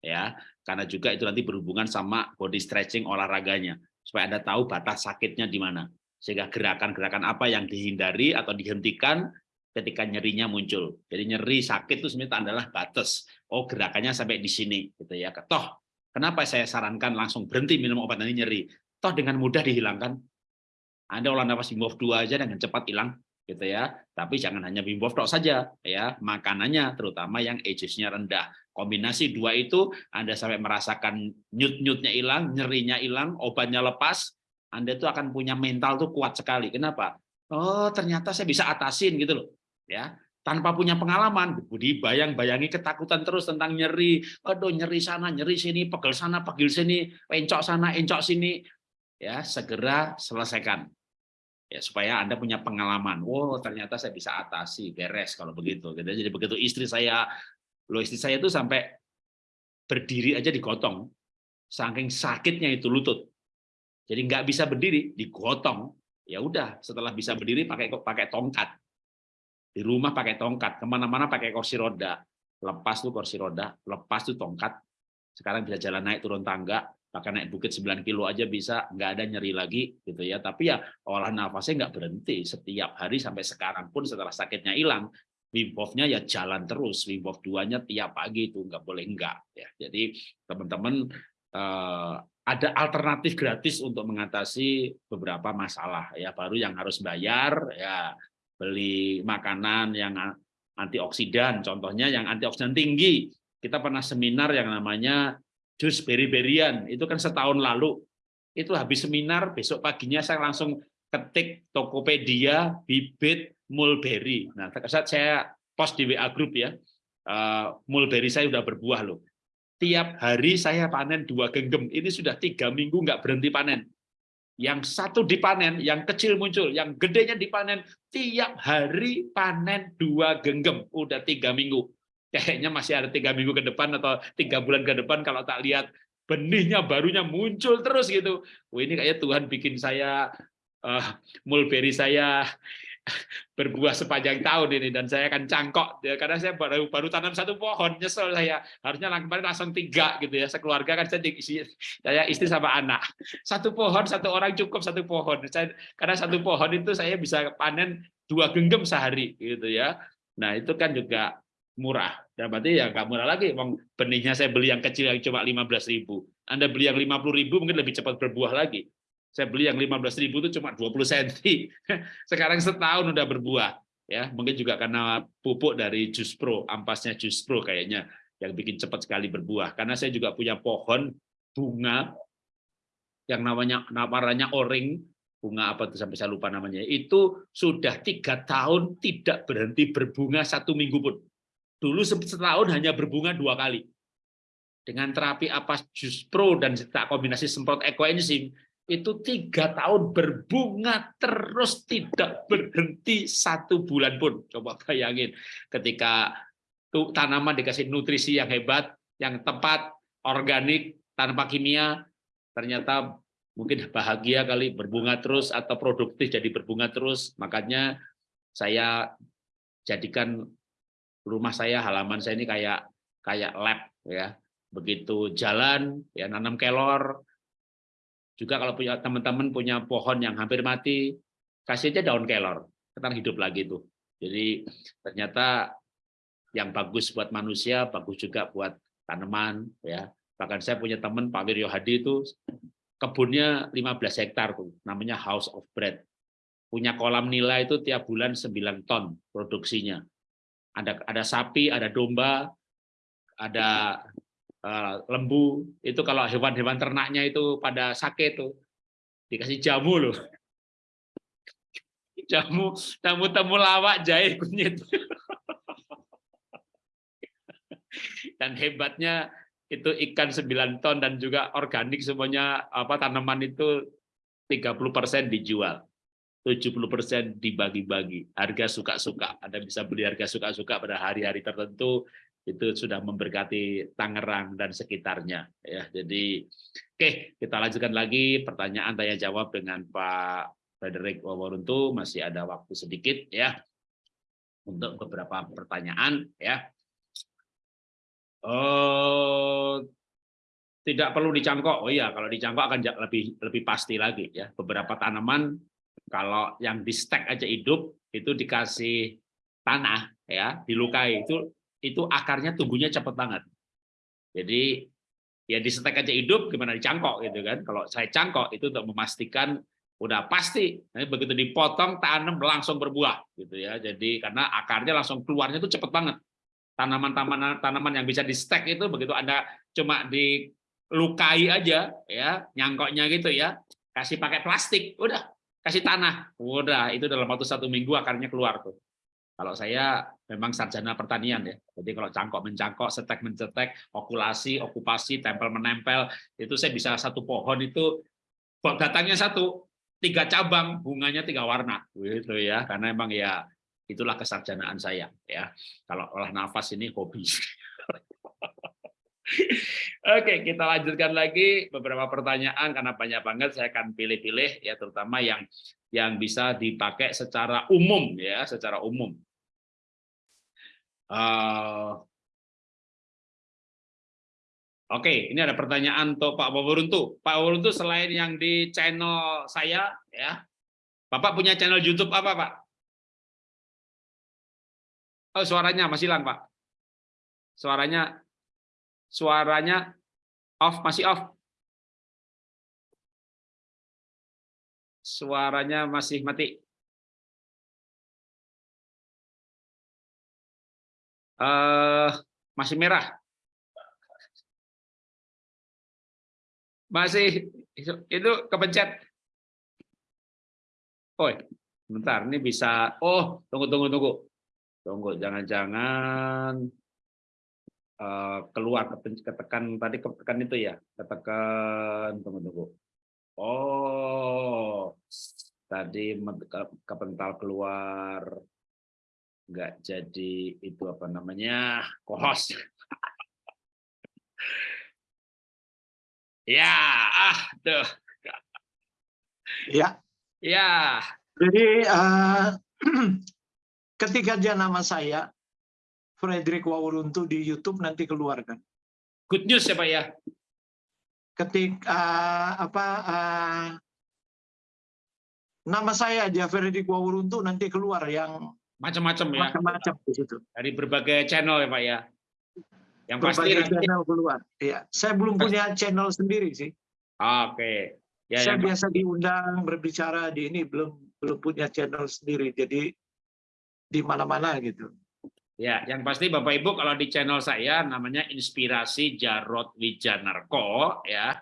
Ya, karena juga itu nanti berhubungan sama body stretching olahraganya supaya Anda tahu batas sakitnya di mana. Sehingga gerakan-gerakan apa yang dihindari atau dihentikan ketika nyerinya muncul. Jadi nyeri sakit itu sebenarnya adalah batas. Oh, gerakannya sampai di sini gitu ya. Toh, kenapa saya sarankan langsung berhenti minum obat nanti nyeri? toh dengan mudah dihilangkan. Anda olah nafas Hof 2 aja dengan cepat hilang gitu ya. Tapi jangan hanya Wim Hof saja ya, makanannya terutama yang ages-nya rendah. Kombinasi dua itu Anda sampai merasakan nyut-nyutnya hilang, nyerinya hilang, obatnya lepas, Anda itu akan punya mental tuh kuat sekali. Kenapa? Oh, ternyata saya bisa atasin gitu loh. Ya, tanpa punya pengalaman, Budi bayang-bayangi ketakutan terus tentang nyeri, aduh nyeri sana, nyeri sini, pegel sana, pegel sini, encok sana, encok sini, ya segera selesaikan. Ya supaya anda punya pengalaman. Wow ternyata saya bisa atasi beres kalau begitu gitu. Jadi begitu istri saya lo istri saya itu sampai berdiri aja digotong saking sakitnya itu lutut. Jadi nggak bisa berdiri digotong. Ya udah setelah bisa berdiri pakai pakai tongkat di rumah pakai tongkat ke mana-mana pakai kursi roda. Lepas tuh kursi roda lepas tuh tongkat. Sekarang bisa jalan naik turun tangga bahkan naik bukit 9 kilo aja bisa nggak ada nyeri lagi gitu ya. Tapi ya olah nafasnya nggak berhenti. Setiap hari sampai sekarang pun setelah sakitnya hilang Wim Hof-nya ya jalan terus. Wim Hof 2-nya tiap pagi itu nggak boleh enggak ya. Jadi teman-teman eh, ada alternatif gratis untuk mengatasi beberapa masalah ya. Baru yang harus bayar ya beli makanan yang antioksidan contohnya yang antioksidan tinggi kita pernah seminar yang namanya jus beri-berian itu kan setahun lalu itu habis seminar besok paginya saya langsung ketik Tokopedia bibit mulberry. Nah, saat saya post di WA grup ya, uh, mulberry saya sudah berbuah loh. Tiap hari saya panen dua genggam. Ini sudah tiga minggu nggak berhenti panen. Yang satu dipanen, yang kecil muncul, yang gedenya dipanen. Tiap hari panen dua genggam. Udah tiga minggu kayaknya masih ada tiga minggu ke depan atau tiga bulan ke depan kalau tak lihat benihnya barunya muncul terus gitu. Wah ini kayaknya Tuhan bikin saya uh, mulberry saya berbuah sepanjang tahun ini dan saya akan cangkok ya, karena saya baru baru tanam satu pohon nyesel saya harusnya kemarin langsung tiga gitu ya sekeluarga kan saya saya istri sama anak satu pohon satu orang cukup satu pohon saya karena satu pohon itu saya bisa panen dua genggam sehari gitu ya nah itu kan juga murah. Dan berarti ya nggak murah lagi. Bang benihnya saya beli yang kecil yang cuma 15.000. Anda beli yang 50.000 mungkin lebih cepat berbuah lagi. Saya beli yang 15.000 itu cuma 20 cm. [laughs] Sekarang setahun udah berbuah. Ya, mungkin juga karena pupuk dari Jus Pro, ampasnya Jus Pro kayaknya yang bikin cepat sekali berbuah. Karena saya juga punya pohon bunga yang namanya warnanya oring, bunga apa itu sampai saya lupa namanya. Itu sudah tiga tahun tidak berhenti berbunga satu minggu pun Dulu setahun hanya berbunga dua kali. dengan terapi apa jus pro dan tak kombinasi semprot ekoenzim itu tiga tahun berbunga terus tidak berhenti satu bulan pun. Coba bayangin ketika tanaman dikasih nutrisi yang hebat yang tepat organik tanpa kimia ternyata mungkin bahagia kali berbunga terus atau produktif jadi berbunga terus. Makanya saya jadikan rumah saya halaman saya ini kayak kayak lab ya. Begitu jalan ya nanam kelor juga kalau punya teman-teman punya pohon yang hampir mati kasih aja daun kelor. Kita hidup lagi tuh. Jadi ternyata yang bagus buat manusia bagus juga buat tanaman ya. Bahkan saya punya teman Pak Wiryo Hadi itu kebunnya 15 hektar tuh namanya House of Bread. Punya kolam nila itu tiap bulan 9 ton produksinya. Ada ada sapi, ada domba, ada lembu. Itu kalau hewan-hewan ternaknya itu pada sakit tuh dikasih jamu loh. [laughs] Jamu, jamu temulawak, jahe, kunyit. [laughs] Dan hebatnya itu ikan 9 ton dan juga organik semuanya apa tanaman itu 30% dijual. 70% dibagi-bagi. Harga suka-suka. Anda bisa beli harga suka-suka pada hari-hari tertentu itu sudah memberkati Tangerang dan sekitarnya ya. Jadi oke, kita lanjutkan lagi pertanyaan tanya jawab dengan Pak Frederick Waworuntu masih ada waktu sedikit ya untuk beberapa pertanyaan ya. Oh, tidak perlu dicangkok. Oh iya, kalau dicangkok akan lebih lebih pasti lagi ya. Beberapa tanaman kalau yang di stack aja hidup itu dikasih tanah ya, dilukai itu itu akarnya tumbuhnya cepat banget. Jadi ya di stack aja hidup gimana dicangkok gitu kan. Kalau saya cangkok itu untuk memastikan udah pasti Nanti begitu dipotong tanam langsung berbuah gitu ya. Jadi karena akarnya langsung keluarnya itu cepat banget. Tanaman-tanaman tanaman yang bisa di stack itu begitu Anda cuma dilukai aja ya, nyangkoknya gitu ya, kasih pakai plastik, udah kasih tanah, udah itu dalam waktu satu minggu akarnya keluar tuh. Kalau saya memang sarjana pertanian ya, jadi kalau cangkok mencangkok, setek mencetek, okulasi, okupasi, tempel menempel, itu saya bisa satu pohon itu batangnya satu, tiga cabang, bunganya tiga warna, gitu ya, karena memang ya itulah kesarjanaan saya ya. Kalau olah nafas ini hobi. [laughs] Oke, kita lanjutkan lagi beberapa pertanyaan karena banyak banget saya akan pilih-pilih ya terutama yang yang bisa dipakai secara umum ya, secara umum. Uh, Oke, ini ada pertanyaan untuk Pak Waworuntu. Pak Waworuntu selain yang di channel saya ya, Bapak punya channel YouTube apa, Pak? Oh, suaranya masih hilang, Pak. Suaranya Suaranya off, masih off. Suaranya masih mati. Uh, masih merah. Masih itu kepencet. Oh, bentar, ini bisa. Oh, tunggu, tunggu, tunggu, tunggu. Jangan-jangan keluar ketekan tadi ketekan itu ya ketekan tunggu tunggu. Oh tadi kepental keluar. Nggak jadi itu apa namanya kohos. [laughs] Ya ah tuh. Ya. Ya. Jadi uh, ketika dia nama saya Frederick Wawuruntu di YouTube nanti keluar kan. Good news ya Pak ya. Ketik uh, apa uh, nama saya aja Frederick Wawuruntu nanti keluar yang macam-macam ya. Macam-macam di situ. Dari berbagai channel ya Pak ya. Yang berbagai pasti channel keluar. Iya, saya belum punya channel sendiri sih. Oke. Okay. Ya, saya biasa diundang berbicara di ini belum belum punya channel sendiri jadi di mana-mana gitu. Ya, yang pasti Bapak Ibu kalau di channel saya namanya Inspirasi Jarot Wijanarko ya.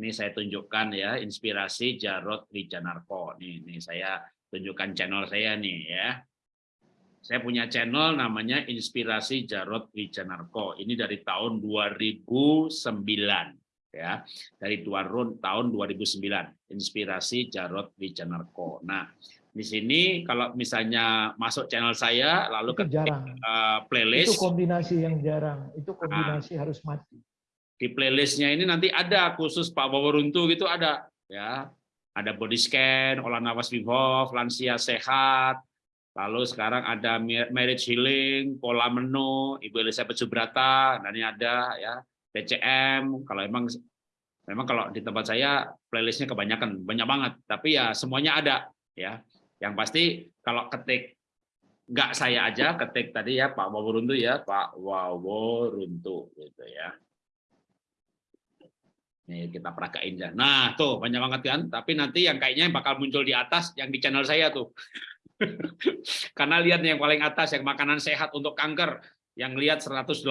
Ini saya tunjukkan ya, Inspirasi Jarot Wijanarko. Nih, nih saya tunjukkan channel saya nih ya. Saya punya channel namanya Inspirasi Jarod Wijanarko. Ini dari tahun 2009 ya. Dari tahun tahun 2009. Inspirasi Jarod Wijanarko. Nah, di sini kalau misalnya masuk channel saya lalu jarang. uh, playlist Itu kombinasi yang jarang. Itu kombinasi Ah. harus mati. di playlistnya ini nanti ada khusus Pak Waworuntu gitu ada ya ada body scan olah nafas Wim lansia sehat lalu sekarang ada ma- marriage healing pola menu Ibu Elizabeth Subrata dan ini ada ya PCM kalau emang memang kalau di tempat saya playlistnya kebanyakan banyak banget tapi ya semuanya ada ya yang pasti kalau ketik nggak saya aja ketik tadi ya Pak Waworuntu ya Pak Waworuntu gitu ya Nih kita peragain ya. Nah, tuh banyak banget kan. Tapi nanti yang kayaknya yang bakal muncul di atas yang di channel saya tuh. [laughs] Karena lihat yang paling atas yang makanan sehat untuk kanker yang lihat 108.000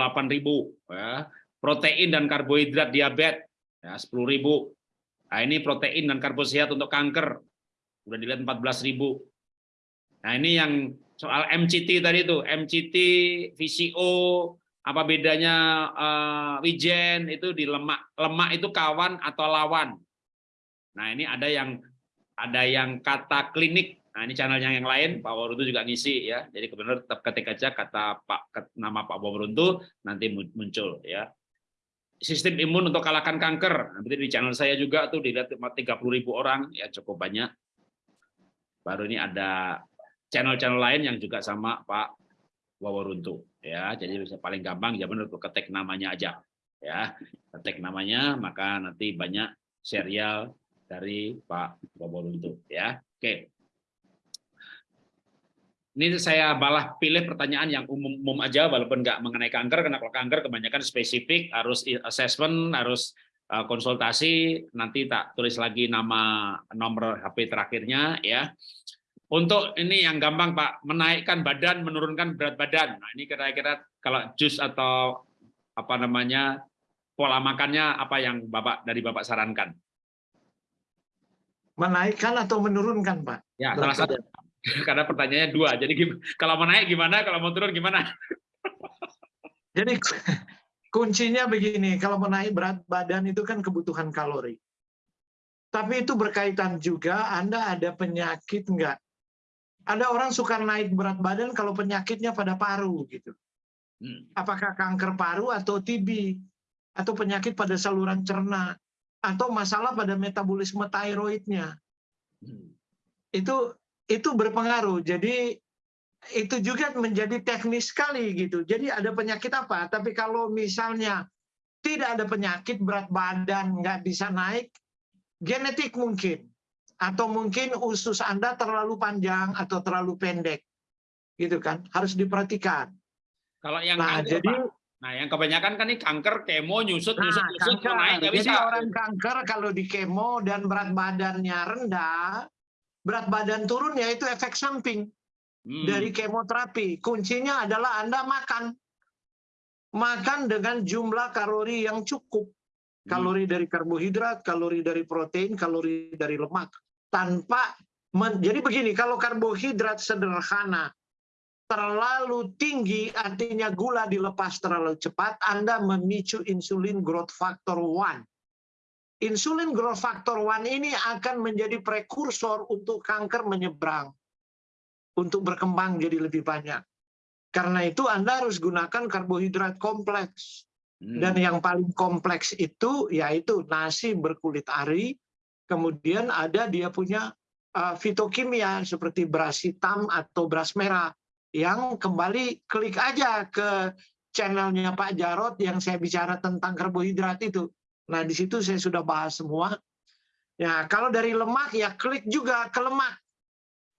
ya. Protein dan karbohidrat diabetes ya 10.000. Nah, ini protein dan karbohidrat untuk kanker. Udah dilihat 14.000. Nah, ini yang soal MCT tadi tuh, MCT, VCO, apa bedanya eh, wijen itu di lemak. Lemak itu kawan atau lawan? Nah ini ada yang ada yang kata klinik. Nah ini channelnya yang lain. Pak Waworuntu juga ngisi ya. Jadi kebenar tetap ketik aja kata Pak nama Pak Waworuntu nanti mun- muncul ya. Sistem imun untuk kalahkan kanker. Nanti di channel saya juga tuh dilihat 30.000 orang. Ya cukup banyak baru ini ada channel-channel lain yang juga sama Pak Waworuntu ya jadi bisa paling gampang ya benar ketik namanya aja. Ya ketik namanya maka nanti banyak serial dari Pak Waworuntu ya. Oke. Ini saya balah pilih pertanyaan yang umum-umum aja walaupun nggak mengenai kanker karena kalau kanker kebanyakan spesifik harus assessment harus konsultasi nanti tak tulis lagi nama nomor HP terakhirnya ya untuk ini yang gampang Pak, menaikkan badan, menurunkan berat badan. Nah, ini kira-kira kalau jus atau apa namanya pola makannya apa yang Bapak dari Bapak sarankan? Menaikkan atau menurunkan, Pak? Ya, salah satu. [laughs] Karena pertanyaannya dua. Jadi kalau mau naik gimana, kalau mau turun gimana? Jadi kuncinya begini, kalau menaik berat badan itu kan kebutuhan kalori. Tapi itu berkaitan juga Anda ada penyakit enggak? Ada orang suka naik berat badan kalau penyakitnya pada paru gitu. Hmm. Apakah kanker paru atau TB atau penyakit pada saluran cerna atau masalah pada metabolisme tiroidnya. Hmm. Itu itu berpengaruh. Jadi itu juga menjadi teknis sekali gitu. Jadi ada penyakit apa? Tapi kalau misalnya tidak ada penyakit berat badan nggak bisa naik, genetik mungkin atau mungkin usus Anda terlalu panjang atau terlalu pendek. Gitu kan? Harus diperhatikan. Kalau yang Nah, kanker, jadi Pak. Nah, yang kebanyakan kan ini kanker, kemo, nyusut, nyusut, Nah, nyusut, kanker. mau naik nggak Jadi bisa. orang kanker kalau di kemo dan berat badannya rendah, berat badan turun ya itu efek samping Hmm. dari kemoterapi. Kuncinya adalah Anda makan. Makan dengan jumlah kalori yang cukup. Kalori dari karbohidrat, kalori dari protein, kalori dari lemak. Tanpa men- jadi begini, kalau karbohidrat sederhana terlalu tinggi artinya gula dilepas terlalu cepat, Anda memicu insulin growth factor 1. Insulin growth factor 1 ini akan menjadi prekursor untuk kanker menyeberang. Untuk berkembang jadi lebih banyak. Karena itu Anda harus gunakan karbohidrat kompleks. Hmm. Dan yang paling kompleks itu yaitu nasi berkulit ari, kemudian ada dia punya uh, fitokimia seperti beras hitam atau beras merah yang kembali klik aja ke channelnya Pak Jarot yang saya bicara tentang karbohidrat itu. Nah di situ saya sudah bahas semua. Ya kalau dari lemak ya klik juga ke lemak.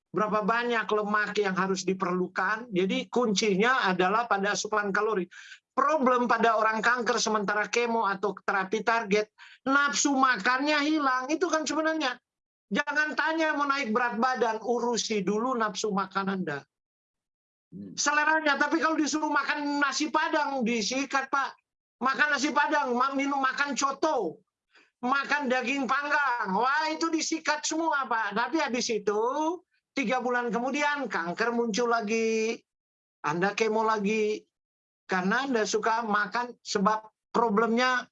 Berapa banyak lemak yang harus diperlukan. Jadi kuncinya adalah pada asupan kalori problem pada orang kanker sementara kemo atau terapi target, nafsu makannya hilang. Itu kan sebenarnya. Jangan tanya mau naik berat badan, urusi dulu nafsu makan Anda. Hmm. Seleranya, tapi kalau disuruh makan nasi padang, disikat Pak. Makan nasi padang, minum makan coto, makan daging panggang. Wah itu disikat semua Pak. Tapi habis itu, tiga bulan kemudian kanker muncul lagi. Anda kemo lagi karena Anda suka makan sebab problemnya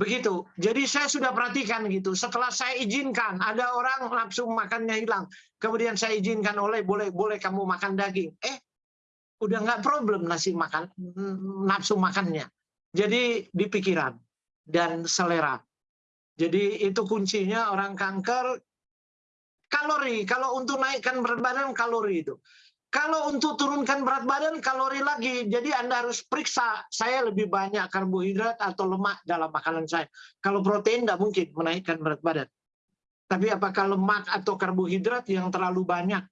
begitu. Jadi saya sudah perhatikan gitu. Setelah saya izinkan, ada orang nafsu makannya hilang. Kemudian saya izinkan oleh boleh boleh kamu makan daging. Eh, udah nggak problem nasi makan nafsu makannya. Jadi di pikiran dan selera. Jadi itu kuncinya orang kanker kalori. Kalau untuk naikkan berat badan kalori itu. Kalau untuk turunkan berat badan kalori lagi. Jadi Anda harus periksa saya lebih banyak karbohidrat atau lemak dalam makanan saya. Kalau protein tidak mungkin menaikkan berat badan. Tapi apakah lemak atau karbohidrat yang terlalu banyak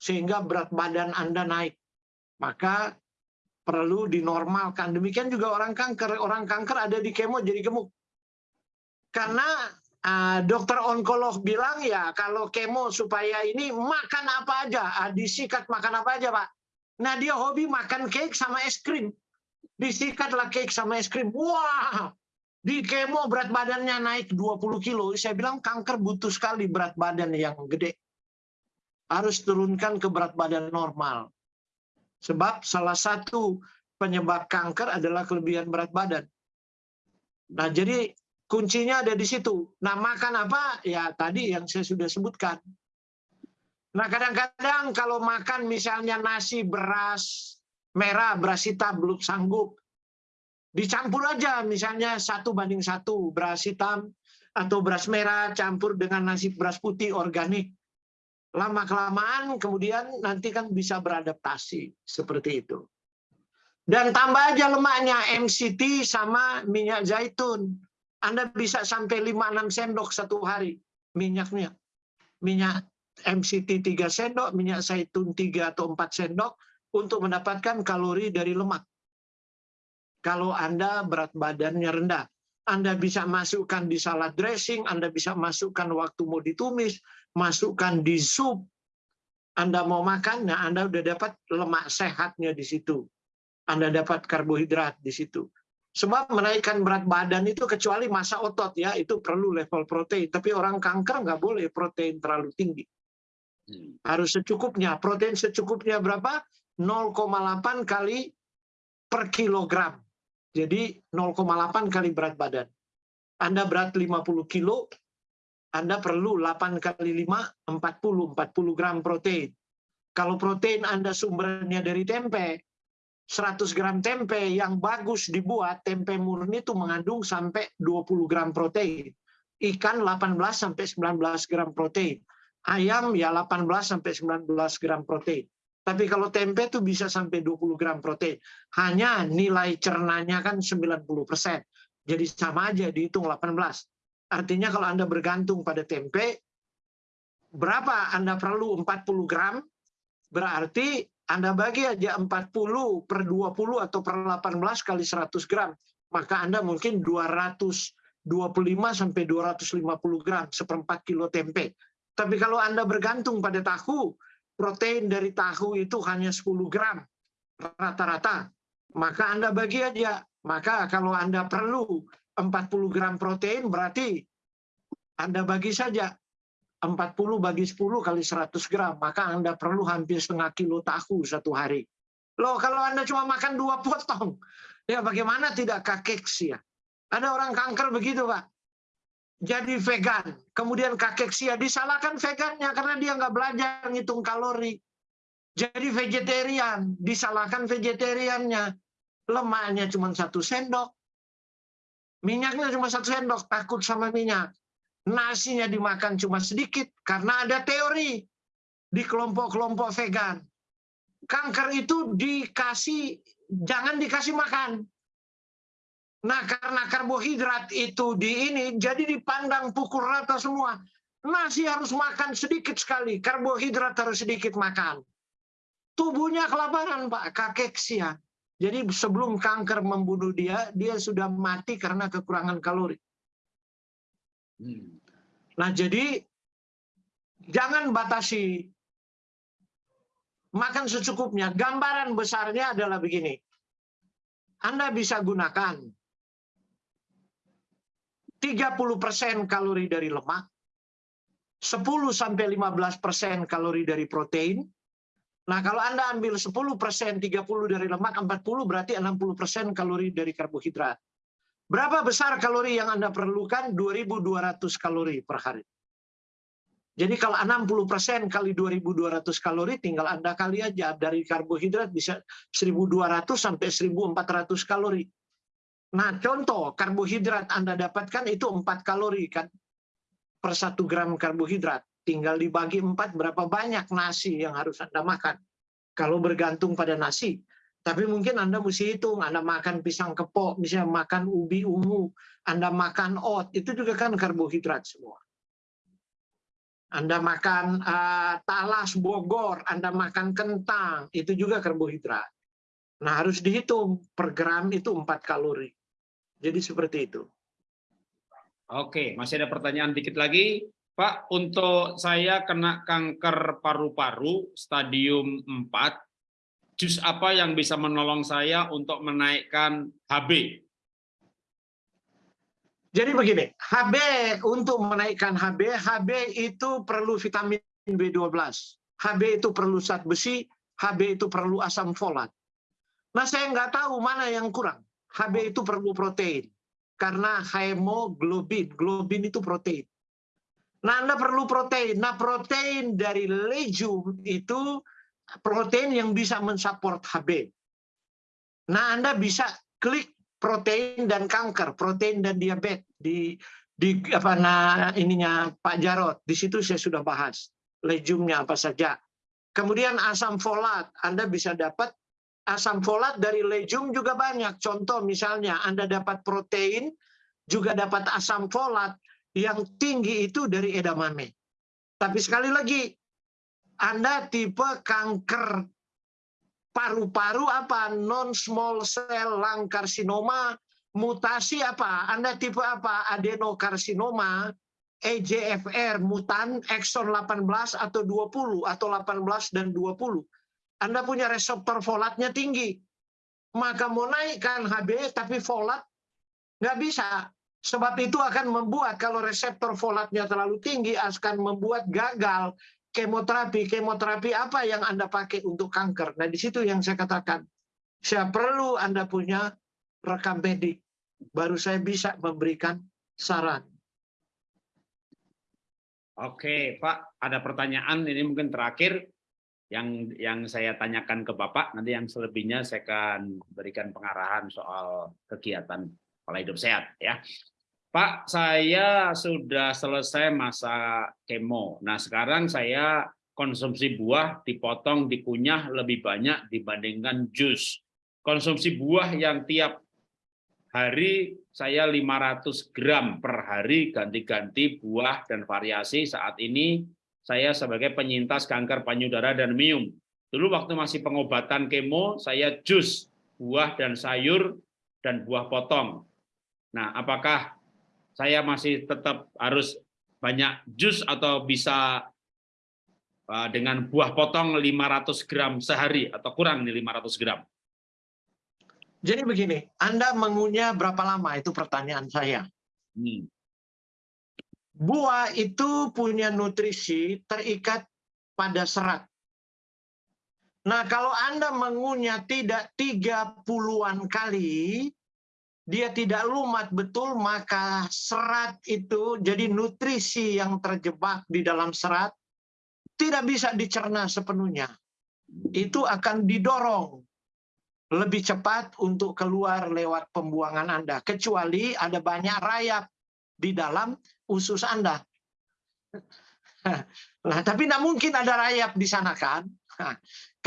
sehingga berat badan Anda naik? Maka perlu dinormalkan. Demikian juga orang kanker. Orang kanker ada di kemo jadi gemuk. Karena uh, dokter onkolog bilang ya kalau kemo supaya ini makan apa aja, uh, disikat makan apa aja pak. Nah dia hobi makan cake sama es krim, disikatlah cake sama es krim. Wah, di kemo berat badannya naik 20 kilo. Saya bilang kanker butuh sekali berat badan yang gede. Harus turunkan ke berat badan normal. Sebab salah satu penyebab kanker adalah kelebihan berat badan. Nah, jadi kuncinya ada di situ. Nah, makan apa? Ya, tadi yang saya sudah sebutkan. Nah, kadang-kadang kalau makan misalnya nasi beras merah, beras hitam belum sanggup, dicampur aja misalnya satu banding satu beras hitam atau beras merah campur dengan nasi beras putih organik lama kelamaan kemudian nanti kan bisa beradaptasi seperti itu dan tambah aja lemaknya MCT sama minyak zaitun Anda bisa sampai 5-6 sendok satu hari minyaknya minyak MCT 3 sendok minyak zaitun 3 atau 4 sendok untuk mendapatkan kalori dari lemak kalau Anda berat badannya rendah. Anda bisa masukkan di salad dressing, Anda bisa masukkan waktu mau ditumis, masukkan di sup. Anda mau makan, nah Anda udah dapat lemak sehatnya di situ. Anda dapat karbohidrat di situ. Sebab menaikkan berat badan itu kecuali masa otot ya, itu perlu level protein. Tapi orang kanker nggak boleh protein terlalu tinggi. Harus secukupnya. Protein secukupnya berapa? 0,8 kali per kilogram. Jadi 0,8 kali berat badan. Anda berat 50 kilo, Anda perlu 8 kali 5, 40, 40 gram protein. Kalau protein Anda sumbernya dari tempe, 100 gram tempe yang bagus dibuat, tempe murni itu mengandung sampai 20 gram protein. Ikan 18 sampai 19 gram protein. Ayam ya 18 sampai 19 gram protein. Tapi kalau tempe itu bisa sampai 20 gram protein. Hanya nilai cernanya kan 90%. Jadi sama aja dihitung 18. Artinya kalau Anda bergantung pada tempe, berapa Anda perlu 40 gram, berarti Anda bagi aja 40 per 20 atau per 18 kali 100 gram. Maka Anda mungkin 225 sampai 250 gram, seperempat kilo tempe. Tapi kalau Anda bergantung pada tahu, protein dari tahu itu hanya 10 gram rata-rata, maka Anda bagi aja. Maka kalau Anda perlu 40 gram protein, berarti Anda bagi saja 40 bagi 10 kali 100 gram, maka Anda perlu hampir setengah kilo tahu satu hari. Loh, kalau Anda cuma makan dua potong, ya bagaimana tidak kakeksia? Ada orang kanker begitu, Pak jadi vegan. Kemudian kakeksia disalahkan vegannya karena dia nggak belajar ngitung kalori. Jadi vegetarian, disalahkan vegetariannya. Lemaknya cuma satu sendok. Minyaknya cuma satu sendok, takut sama minyak. Nasinya dimakan cuma sedikit karena ada teori di kelompok-kelompok vegan. Kanker itu dikasih, jangan dikasih makan Nah, karena karbohidrat itu di ini, jadi dipandang pukul rata semua. Nasi harus makan sedikit sekali, karbohidrat harus sedikit makan. Tubuhnya kelaparan, Pak, kakeksia. Jadi sebelum kanker membunuh dia, dia sudah mati karena kekurangan kalori. Nah, jadi jangan batasi. Makan secukupnya. Gambaran besarnya adalah begini. Anda bisa gunakan 30% kalori dari lemak, 10 sampai 15% kalori dari protein, Nah, kalau Anda ambil 10%, 30 dari lemak, 40 berarti 60% kalori dari karbohidrat. Berapa besar kalori yang Anda perlukan? 2.200 kalori per hari. Jadi kalau 60% kali 2.200 kalori, tinggal Anda kali aja. Dari karbohidrat bisa 1.200 sampai 1.400 kalori. Nah, contoh karbohidrat Anda dapatkan itu 4 kalori kan per 1 gram karbohidrat. Tinggal dibagi 4 berapa banyak nasi yang harus Anda makan. Kalau bergantung pada nasi. Tapi mungkin Anda mesti hitung, Anda makan pisang kepok, misalnya makan ubi ungu, Anda makan oat, itu juga kan karbohidrat semua. Anda makan uh, talas Bogor, Anda makan kentang, itu juga karbohidrat. Nah harus dihitung per gram itu 4 kalori. Jadi seperti itu. Oke, masih ada pertanyaan dikit lagi. Pak, untuk saya kena kanker paru-paru stadium 4, jus apa yang bisa menolong saya untuk menaikkan HB? Jadi begini, HB untuk menaikkan HB, HB itu perlu vitamin B12, HB itu perlu zat besi, HB itu perlu asam folat. Nah saya nggak tahu mana yang kurang. HB itu perlu protein, karena hemoglobin, globin itu protein. Nah, Anda perlu protein. Nah, protein dari legume itu protein yang bisa mensupport HB. Nah, Anda bisa klik protein dan kanker, protein dan diabetes di di apa nah ininya Pak Jarot. Di situ saya sudah bahas legume-nya apa saja. Kemudian asam folat, Anda bisa dapat asam folat dari legume juga banyak. Contoh misalnya Anda dapat protein, juga dapat asam folat, yang tinggi itu dari edamame. Tapi sekali lagi, Anda tipe kanker paru-paru apa? Non-small cell lung carcinoma, mutasi apa? Anda tipe apa? Adenokarsinoma, EGFR, mutan, exon 18 atau 20, atau 18 dan 20. Anda punya reseptor folatnya tinggi. Maka mau naikkan HB tapi folat nggak bisa. Sebab itu akan membuat kalau reseptor folatnya terlalu tinggi akan membuat gagal kemoterapi. Kemoterapi apa yang Anda pakai untuk kanker? Nah, di situ yang saya katakan. Saya perlu Anda punya rekam medik. Baru saya bisa memberikan saran. Oke, Pak, ada pertanyaan ini mungkin terakhir yang yang saya tanyakan ke Bapak. Nanti yang selebihnya saya akan berikan pengarahan soal kegiatan pola hidup sehat ya. Pak, saya sudah selesai masa kemo. Nah, sekarang saya konsumsi buah dipotong, dikunyah lebih banyak dibandingkan jus. Konsumsi buah yang tiap hari saya 500 gram per hari ganti-ganti buah dan variasi saat ini saya sebagai penyintas kanker payudara dan mium. Dulu waktu masih pengobatan kemo, saya jus buah dan sayur dan buah potong. Nah, apakah saya masih tetap harus banyak jus atau bisa uh, dengan buah potong 500 gram sehari atau kurang nih 500 gram? Jadi begini, Anda mengunyah berapa lama? Itu pertanyaan saya. Hmm. Buah itu punya nutrisi terikat pada serat. Nah, kalau Anda mengunyah tidak 30-an kali, dia tidak lumat betul, maka serat itu jadi nutrisi yang terjebak di dalam serat tidak bisa dicerna sepenuhnya. Itu akan didorong lebih cepat untuk keluar lewat pembuangan Anda. Kecuali ada banyak rayap di dalam usus Anda. [laughs] Nah, tapi tidak mungkin ada rayap di sana kan? [laughs]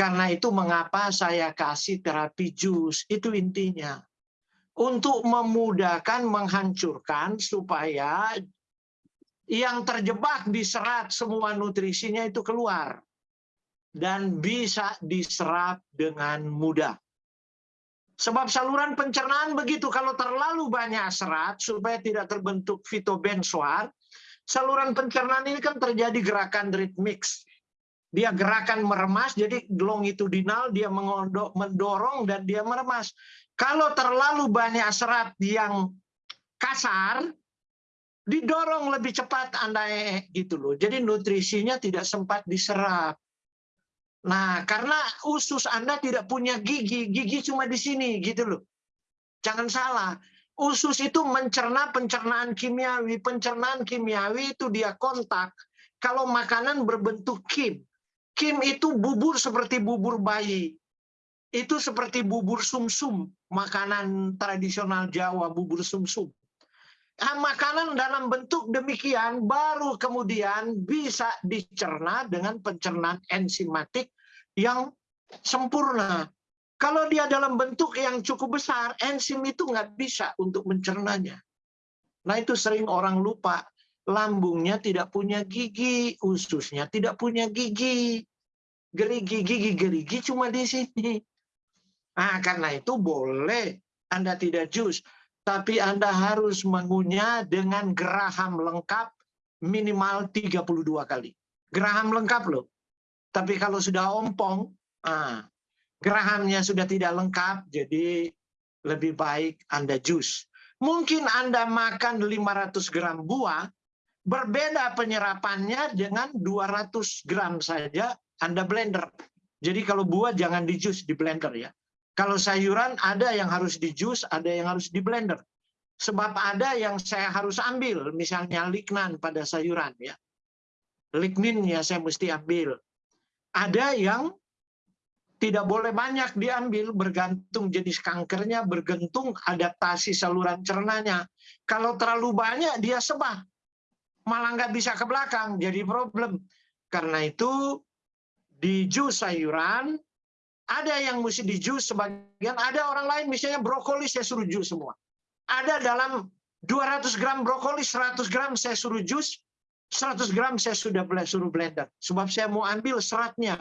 Karena itu mengapa saya kasih terapi jus, itu intinya untuk memudahkan menghancurkan supaya yang terjebak di serat semua nutrisinya itu keluar dan bisa diserap dengan mudah. Sebab saluran pencernaan begitu, kalau terlalu banyak serat supaya tidak terbentuk fitobenzoat, saluran pencernaan ini kan terjadi gerakan ritmix. Dia gerakan meremas, jadi longitudinal, dia mendorong dan dia meremas. Kalau terlalu banyak serat yang kasar, didorong lebih cepat Anda gitu loh. Jadi nutrisinya tidak sempat diserap. Nah, karena usus Anda tidak punya gigi, gigi cuma di sini gitu loh. Jangan salah. Usus itu mencerna pencernaan kimiawi. Pencernaan kimiawi itu dia kontak kalau makanan berbentuk kim. Kim itu bubur seperti bubur bayi. Itu seperti bubur sumsum, makanan tradisional Jawa, bubur sumsum. Nah, makanan dalam bentuk demikian baru kemudian bisa dicerna dengan pencernaan enzimatik yang sempurna. Kalau dia dalam bentuk yang cukup besar, enzim itu nggak bisa untuk mencernanya. Nah itu sering orang lupa. Lambungnya tidak punya gigi, ususnya tidak punya gigi. Gerigi, gigi, gerigi cuma di sini. Nah karena itu boleh Anda tidak jus tapi Anda harus mengunyah dengan geraham lengkap minimal 32 kali. Geraham lengkap loh. Tapi kalau sudah ompong, ah, gerahamnya sudah tidak lengkap, jadi lebih baik Anda jus. Mungkin Anda makan 500 gram buah, berbeda penyerapannya dengan 200 gram saja Anda blender. Jadi kalau buah jangan di jus, di blender ya. Kalau sayuran ada yang harus di jus, ada yang harus di blender. Sebab ada yang saya harus ambil, misalnya lignan pada sayuran ya. Lignin ya saya mesti ambil. Ada yang tidak boleh banyak diambil bergantung jenis kankernya, bergantung adaptasi saluran cernanya. Kalau terlalu banyak dia sebah, malah nggak bisa ke belakang, jadi problem. Karena itu di jus sayuran ada yang mesti di jus sebagian, ada orang lain misalnya brokoli saya suruh jus semua. Ada dalam 200 gram brokoli, 100 gram saya suruh jus, 100 gram saya sudah suruh blender. Sebab saya mau ambil seratnya.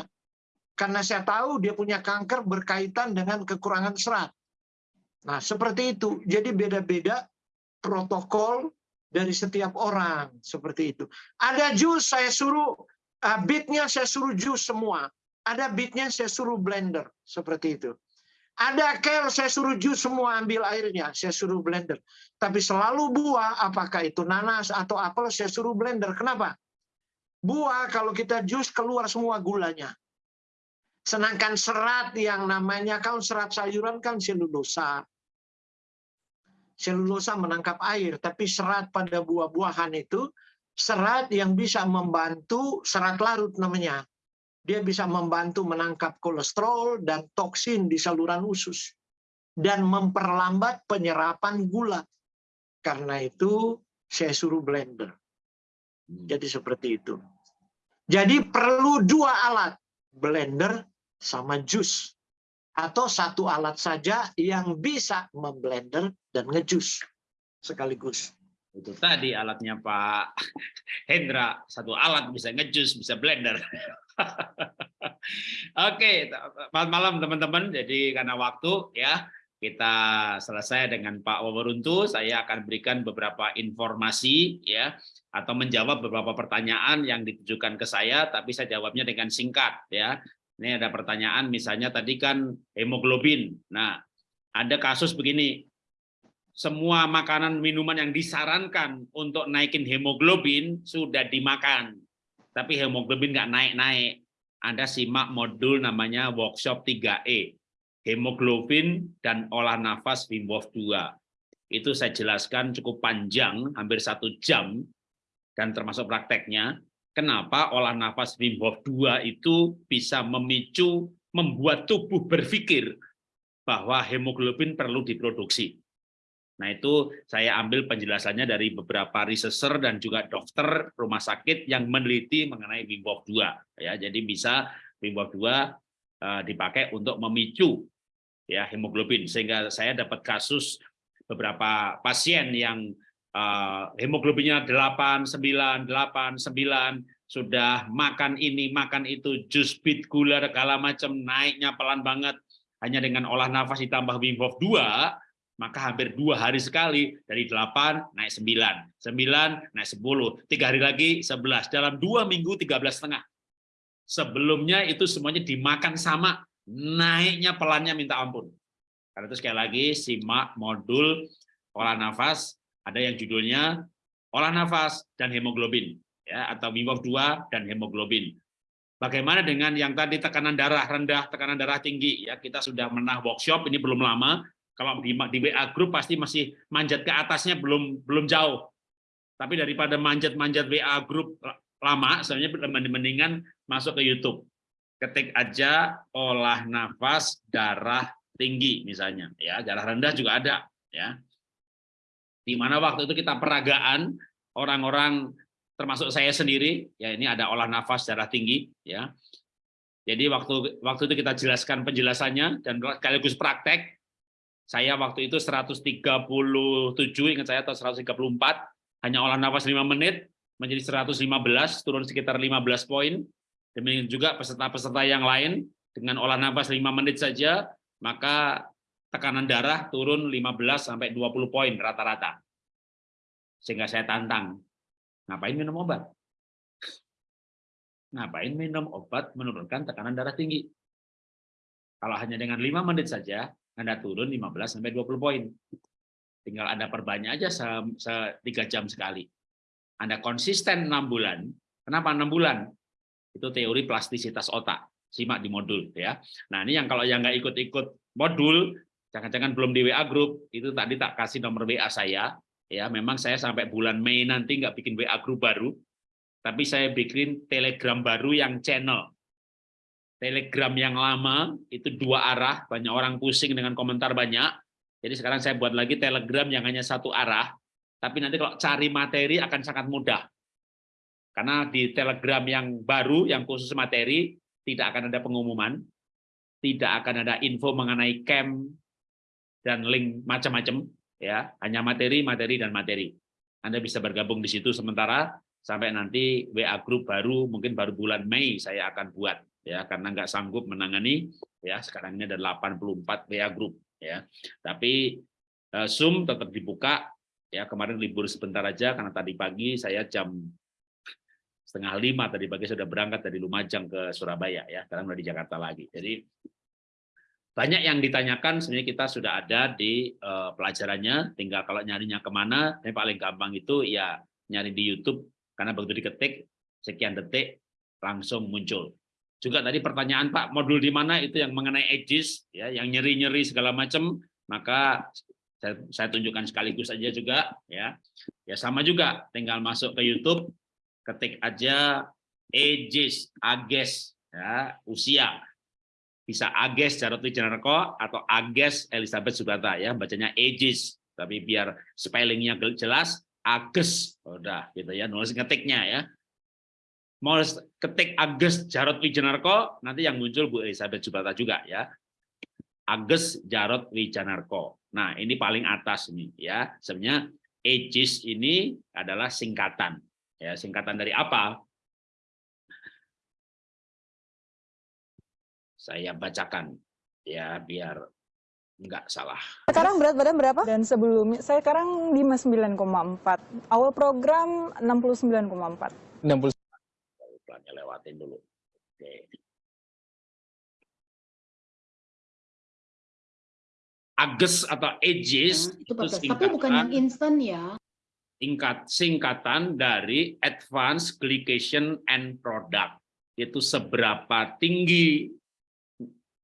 Karena saya tahu dia punya kanker berkaitan dengan kekurangan serat. Nah, seperti itu. Jadi beda-beda protokol dari setiap orang. Seperti itu. Ada jus saya suruh, uh, bitnya saya suruh jus semua. Ada bitnya saya suruh blender seperti itu. Ada kel saya suruh jus semua ambil airnya, saya suruh blender. Tapi selalu buah, apakah itu nanas atau apel, saya suruh blender. Kenapa? Buah kalau kita jus keluar semua gulanya. Sedangkan serat yang namanya kalau serat sayuran kan selulosa. Selulosa menangkap air, tapi serat pada buah-buahan itu serat yang bisa membantu serat larut namanya dia bisa membantu menangkap kolesterol dan toksin di saluran usus dan memperlambat penyerapan gula. Karena itu saya suruh blender. Jadi seperti itu. Jadi perlu dua alat, blender sama jus. Atau satu alat saja yang bisa memblender dan ngejus sekaligus. Itu tadi alatnya Pak Hendra, satu alat bisa ngejus, bisa blender. [laughs] Oke, selamat malam teman-teman. Jadi karena waktu ya, kita selesai dengan Pak Wawaruntu. Saya akan berikan beberapa informasi ya atau menjawab beberapa pertanyaan yang ditujukan ke saya, tapi saya jawabnya dengan singkat ya. Ini ada pertanyaan misalnya tadi kan hemoglobin. Nah, ada kasus begini. Semua makanan minuman yang disarankan untuk naikin hemoglobin sudah dimakan tapi hemoglobin nggak naik-naik. Anda simak modul namanya workshop 3E, hemoglobin dan olah nafas Wim Hof 2. Itu saya jelaskan cukup panjang, hampir satu jam, dan termasuk prakteknya, kenapa olah nafas Wim Hof 2 itu bisa memicu, membuat tubuh berpikir bahwa hemoglobin perlu diproduksi. Nah itu saya ambil penjelasannya dari beberapa researcher dan juga dokter rumah sakit yang meneliti mengenai Wim Hof 2. Ya, jadi bisa Wim Hof 2 uh, dipakai untuk memicu ya hemoglobin sehingga saya dapat kasus beberapa pasien yang uh, hemoglobinnya 8, 9, 8, 9 sudah makan ini, makan itu, jus bit gula segala macam naiknya pelan banget hanya dengan olah nafas ditambah Wim Hof 2 maka hampir dua hari sekali dari 8 naik 9, 9 naik 10, tiga hari lagi 11, dalam dua minggu 13 setengah. Sebelumnya itu semuanya dimakan sama, naiknya pelannya minta ampun. Karena itu sekali lagi simak modul olah nafas, ada yang judulnya olah nafas dan hemoglobin, ya atau Wim 2 dan hemoglobin. Bagaimana dengan yang tadi tekanan darah rendah, tekanan darah tinggi? Ya, kita sudah menah workshop ini belum lama. Kalau di, di WA group pasti masih manjat ke atasnya belum belum jauh. Tapi daripada manjat-manjat WA group lama, sebenarnya mendingan masuk ke YouTube. Ketik aja olah nafas darah tinggi misalnya, ya darah rendah juga ada, ya. Di mana waktu itu kita peragaan orang-orang termasuk saya sendiri ya ini ada olah nafas darah tinggi ya jadi waktu waktu itu kita jelaskan penjelasannya dan sekaligus praktek saya waktu itu 137 ingat saya atau 134 hanya olah nafas 5 menit menjadi 115 turun sekitar 15 poin demikian juga peserta-peserta yang lain dengan olah nafas 5 menit saja maka tekanan darah turun 15 sampai 20 poin rata-rata sehingga saya tantang Ngapain minum obat? [laughs] Ngapain minum obat menurunkan tekanan darah tinggi? Kalau hanya dengan 5 menit saja, Anda turun 15 sampai 20 poin. Tinggal Anda perbanyak aja tiga jam sekali. Anda konsisten 6 bulan. Kenapa 6 bulan? Itu teori plastisitas otak. Simak di modul ya. Nah, ini yang kalau yang nggak ikut-ikut modul, jangan-jangan belum di WA group, itu tadi tak kasih nomor WA saya, ya memang saya sampai bulan Mei nanti nggak bikin WA group baru tapi saya bikin telegram baru yang channel telegram yang lama itu dua arah. Banyak orang pusing dengan komentar banyak. Jadi sekarang saya buat lagi telegram yang hanya satu arah. Tapi nanti kalau cari materi akan sangat mudah. Karena di telegram yang baru yang khusus materi tidak akan ada pengumuman. Tidak akan ada info mengenai camp dan link macam-macam ya. Hanya materi materi dan materi. Anda bisa bergabung di situ sementara. Sampai nanti WA group baru mungkin baru bulan Mei saya akan buat ya karena nggak sanggup menangani ya sekarang ini ada 84 WA group ya. Tapi uh, Zoom tetap dibuka ya kemarin libur sebentar aja karena tadi pagi saya jam setengah lima tadi pagi sudah berangkat dari Lumajang ke Surabaya ya sekarang udah di Jakarta lagi. Jadi banyak yang ditanyakan sebenarnya kita sudah ada di uh, pelajarannya tinggal kalau nyarinya ke mana yang paling gampang itu ya nyari di YouTube karena begitu diketik sekian detik langsung muncul juga tadi pertanyaan Pak modul di mana itu yang mengenai edges ya yang nyeri-nyeri segala macam maka saya, tunjukkan sekaligus aja juga ya. Ya sama juga tinggal masuk ke YouTube ketik aja edges ages ya usia. Bisa Ages Jarot Wijanarko atau Ages Elizabeth Sugata ya bacanya Aegis. Tapi biar spellingnya jelas Ages. Udah gitu ya nulis ngetiknya ya mau ketik Ages Jarot Wijanarko nanti yang muncul Bu Elizabeth Sugata juga ya Ages Jarot Wijanarko nah ini paling atas ini ya sebenarnya Aegis ini adalah singkatan ya singkatan dari apa saya bacakan ya biar nggak salah. Sekarang berat badan berapa? Dan sebelumnya saya sekarang 59,4. Awal program 69,4. 60. Pelannya lewatin dulu. Oke. Ages atau ages ya, itu, itu tapi bukan yang instan ya. Tingkat singkatan dari Advanced Glycation and Product. Itu seberapa tinggi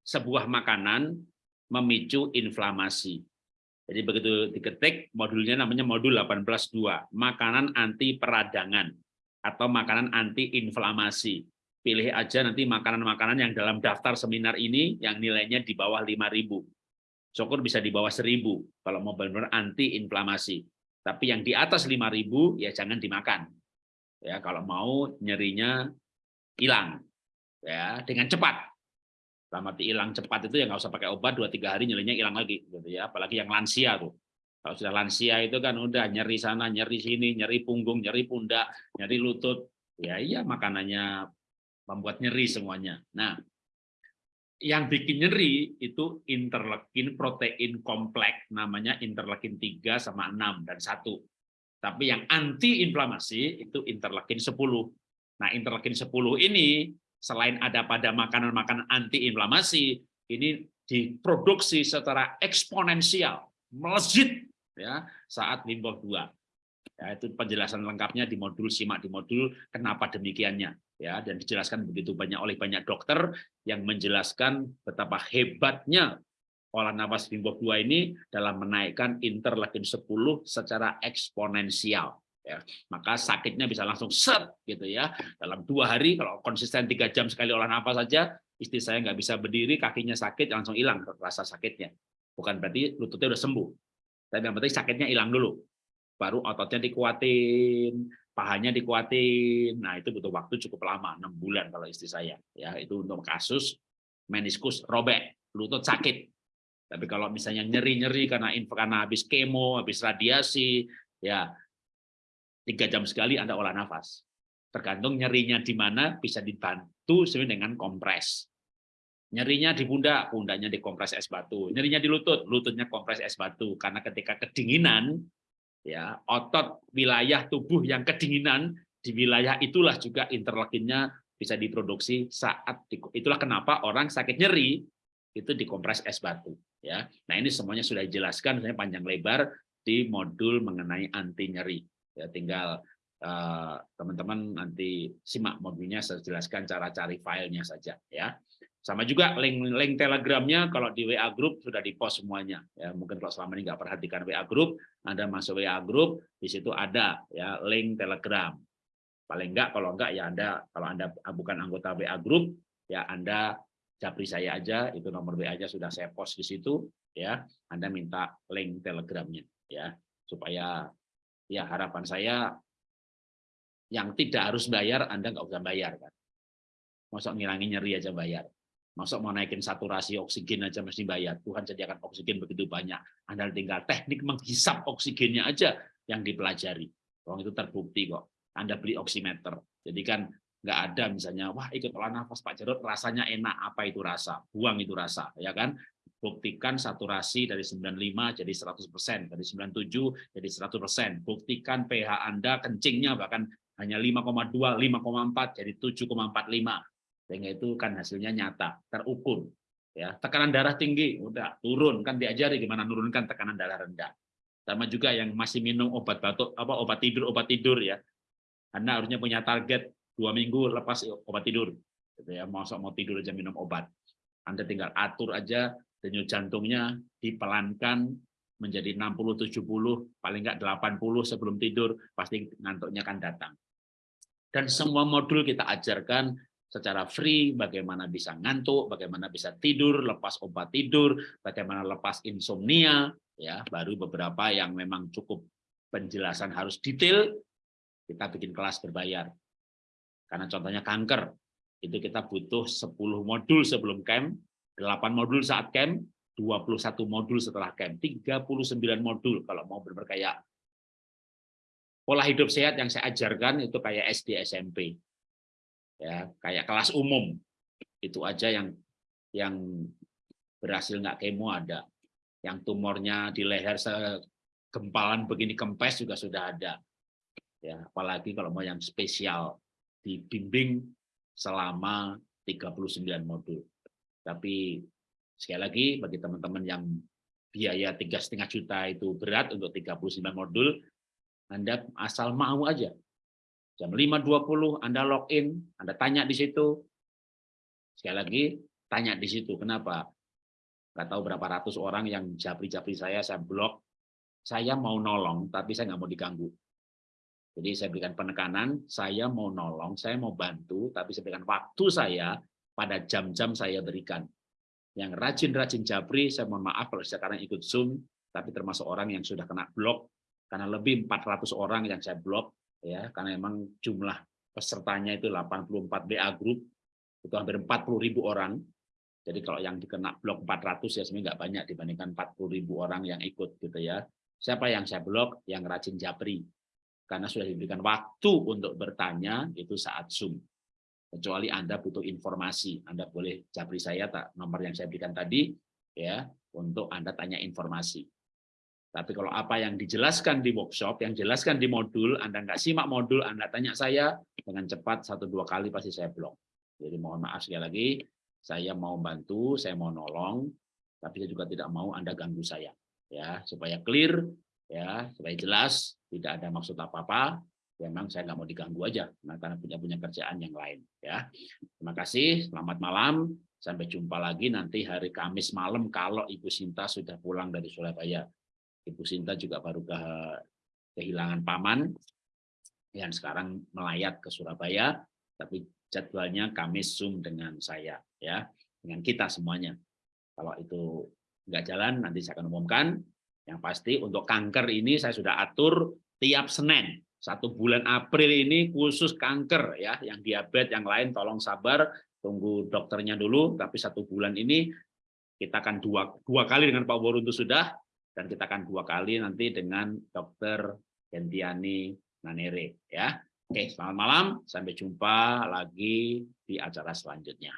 sebuah makanan memicu inflamasi. Jadi begitu diketik modulnya namanya modul 18.2, makanan anti peradangan atau makanan anti inflamasi. Pilih aja nanti makanan-makanan yang dalam daftar seminar ini yang nilainya di bawah 5.000. Syukur bisa di bawah 1.000 kalau mau benar-benar anti inflamasi. Tapi yang di atas 5.000 ya jangan dimakan. Ya kalau mau nyerinya hilang ya dengan cepat dalam arti hilang cepat itu ya nggak usah pakai obat dua tiga hari nyerinya hilang lagi gitu ya apalagi yang lansia tuh kalau sudah lansia itu kan udah nyeri sana nyeri sini nyeri punggung nyeri pundak nyeri lutut. Ya iya makanannya membuat nyeri semuanya. Nah yang bikin nyeri itu interleukin protein kompleks namanya interleukin 3 sama 6 dan 1 tapi yang anti inflamasi itu interleukin 10 nah interleukin 10 ini selain ada pada makanan-makanan antiinflamasi, ini diproduksi secara eksponensial, melejit ya saat limbah 2. Ya, itu penjelasan lengkapnya di modul simak di modul kenapa demikiannya. ya dan dijelaskan begitu banyak oleh banyak dokter yang menjelaskan betapa hebatnya olah nafas Bimbob 2 ini dalam menaikkan interleukin 10 secara eksponensial ya maka sakitnya bisa langsung set gitu ya dalam dua hari kalau konsisten tiga jam sekali olah nafas saja istri saya nggak bisa berdiri kakinya sakit langsung hilang rasa sakitnya bukan berarti lututnya udah sembuh tapi yang penting sakitnya hilang dulu baru ototnya dikuatin pahanya dikuatin. Nah, itu butuh waktu cukup lama, enam bulan kalau istri saya. Ya, itu untuk kasus meniskus robek, lutut sakit. Tapi kalau misalnya nyeri-nyeri karena karena habis kemo, habis radiasi, ya tiga jam sekali Anda olah nafas. Tergantung nyerinya di mana bisa dibantu sesuai dengan kompres. Nyerinya di pundak, pundaknya dikompres es batu. Nyerinya di lutut, lututnya kompres es batu. Karena ketika kedinginan, ya otot wilayah tubuh yang kedinginan di wilayah itulah juga interleukinnya bisa diproduksi saat itulah kenapa orang sakit nyeri itu dikompres es batu ya nah ini semuanya sudah dijelaskan saya panjang lebar di modul mengenai anti nyeri ya tinggal eh, teman-teman uh, nanti simak modulnya saya jelaskan cara cari filenya saja ya sama juga link-link Telegramnya kalau di WA Group sudah di post semuanya. Ya, mungkin kalau selama ini nggak perhatikan WA Group, Anda masuk WA Group, di situ ada ya link Telegram. Paling enggak kalau enggak ya Anda kalau Anda bukan anggota WA Group, ya Anda japri saya aja, itu nomor WA-nya sudah saya post di situ, ya Anda minta link Telegramnya, ya supaya ya harapan saya yang tidak harus bayar Anda nggak usah bayar kan. Masuk ngilangin nyeri aja bayar. Masa mau naikin saturasi oksigen aja mesti bayar. Tuhan sediakan oksigen begitu banyak. Anda tinggal teknik menghisap oksigennya aja yang dipelajari. Orang itu terbukti kok. Anda beli oximeter. Jadi kan nggak ada misalnya, wah ikut olah nafas Pak Jarod rasanya enak. Apa itu rasa? Buang itu rasa. ya kan? Buktikan saturasi dari 95 jadi 100%, dari 97 jadi 100%. Buktikan pH Anda kencingnya bahkan hanya 5,2, 5,4 jadi 7,45 sehingga itu kan hasilnya nyata terukur ya. Tekanan darah tinggi udah turun. Kan diajari gimana nurunkan tekanan darah rendah. Sama juga yang masih minum obat batuk apa obat tidur obat tidur ya. Anda harusnya punya target dua minggu lepas obat tidur gitu ya. Mau mau tidur aja minum obat. Anda tinggal atur aja denyut jantungnya dipelankan menjadi 60 70 paling enggak 80 sebelum tidur pasti ngantuknya akan datang. Dan semua modul kita ajarkan secara free, bagaimana bisa ngantuk, bagaimana bisa tidur, lepas obat tidur, bagaimana lepas insomnia, ya baru beberapa yang memang cukup penjelasan harus detail, kita bikin kelas berbayar. Karena contohnya kanker, itu kita butuh 10 modul sebelum camp, 8 modul saat camp, 21 modul setelah camp, 39 modul kalau mau berberkaya. Pola hidup sehat yang saya ajarkan itu kayak SD SMP ya kayak kelas umum. Itu aja yang yang berhasil nggak kemo ada. Yang tumornya di leher segempalan begini kempes juga sudah ada. Ya apalagi kalau mau yang spesial dibimbing selama 39 modul. Tapi sekali lagi bagi teman-teman yang biaya tiga setengah juta itu berat untuk 39 modul Anda asal mau aja Jam 5.20 Anda login, Anda tanya di situ. Sekali lagi, tanya di situ. Kenapa? Nggak tahu berapa ratus orang yang japri-japri saya, saya blok. Saya mau nolong, tapi saya nggak mau diganggu. Jadi saya berikan penekanan, saya mau nolong, saya mau bantu, tapi saya berikan waktu saya pada jam-jam saya berikan. Yang rajin-rajin japri, saya mohon maaf kalau sekarang ikut Zoom, tapi termasuk orang yang sudah kena blok, karena lebih 400 orang yang saya blok, ya karena memang jumlah pesertanya itu 84 BA group itu hampir 40 ribu orang. Jadi kalau yang dikena blok 400 ya sebenarnya nggak banyak dibandingkan 40 ribu orang yang ikut gitu ya. Siapa yang saya blok? Yang rajin japri. Karena sudah diberikan waktu untuk bertanya itu saat zoom. Kecuali anda butuh informasi anda boleh japri saya tak nomor yang saya berikan tadi ya untuk anda tanya informasi tapi kalau apa yang dijelaskan di workshop, yang jelaskan di modul, Anda nggak simak modul, Anda tanya saya, dengan cepat satu dua kali pasti saya blok. Jadi mohon maaf sekali lagi, saya mau bantu, saya mau nolong, tapi saya juga tidak mau Anda ganggu saya. ya Supaya clear, ya supaya jelas, tidak ada maksud apa-apa, memang saya nggak mau diganggu aja karena punya punya kerjaan yang lain ya terima kasih selamat malam sampai jumpa lagi nanti hari Kamis malam kalau Ibu Sinta sudah pulang dari Surabaya Ibu Sinta juga baru ke kehilangan paman. Yang sekarang melayat ke Surabaya tapi jadwalnya Kamis Zoom dengan saya ya. Dengan kita semuanya. Kalau itu nggak jalan nanti saya akan umumkan. Yang pasti untuk kanker ini saya sudah atur tiap Senin. Satu bulan April ini khusus kanker ya, yang diabetes, yang lain tolong sabar, tunggu dokternya dulu. Tapi satu bulan ini kita akan dua, dua kali dengan Pak Woruntu sudah, dan kita akan dua kali nanti dengan Dokter Gentiani Nanere ya. Oke, selamat malam, sampai jumpa lagi di acara selanjutnya.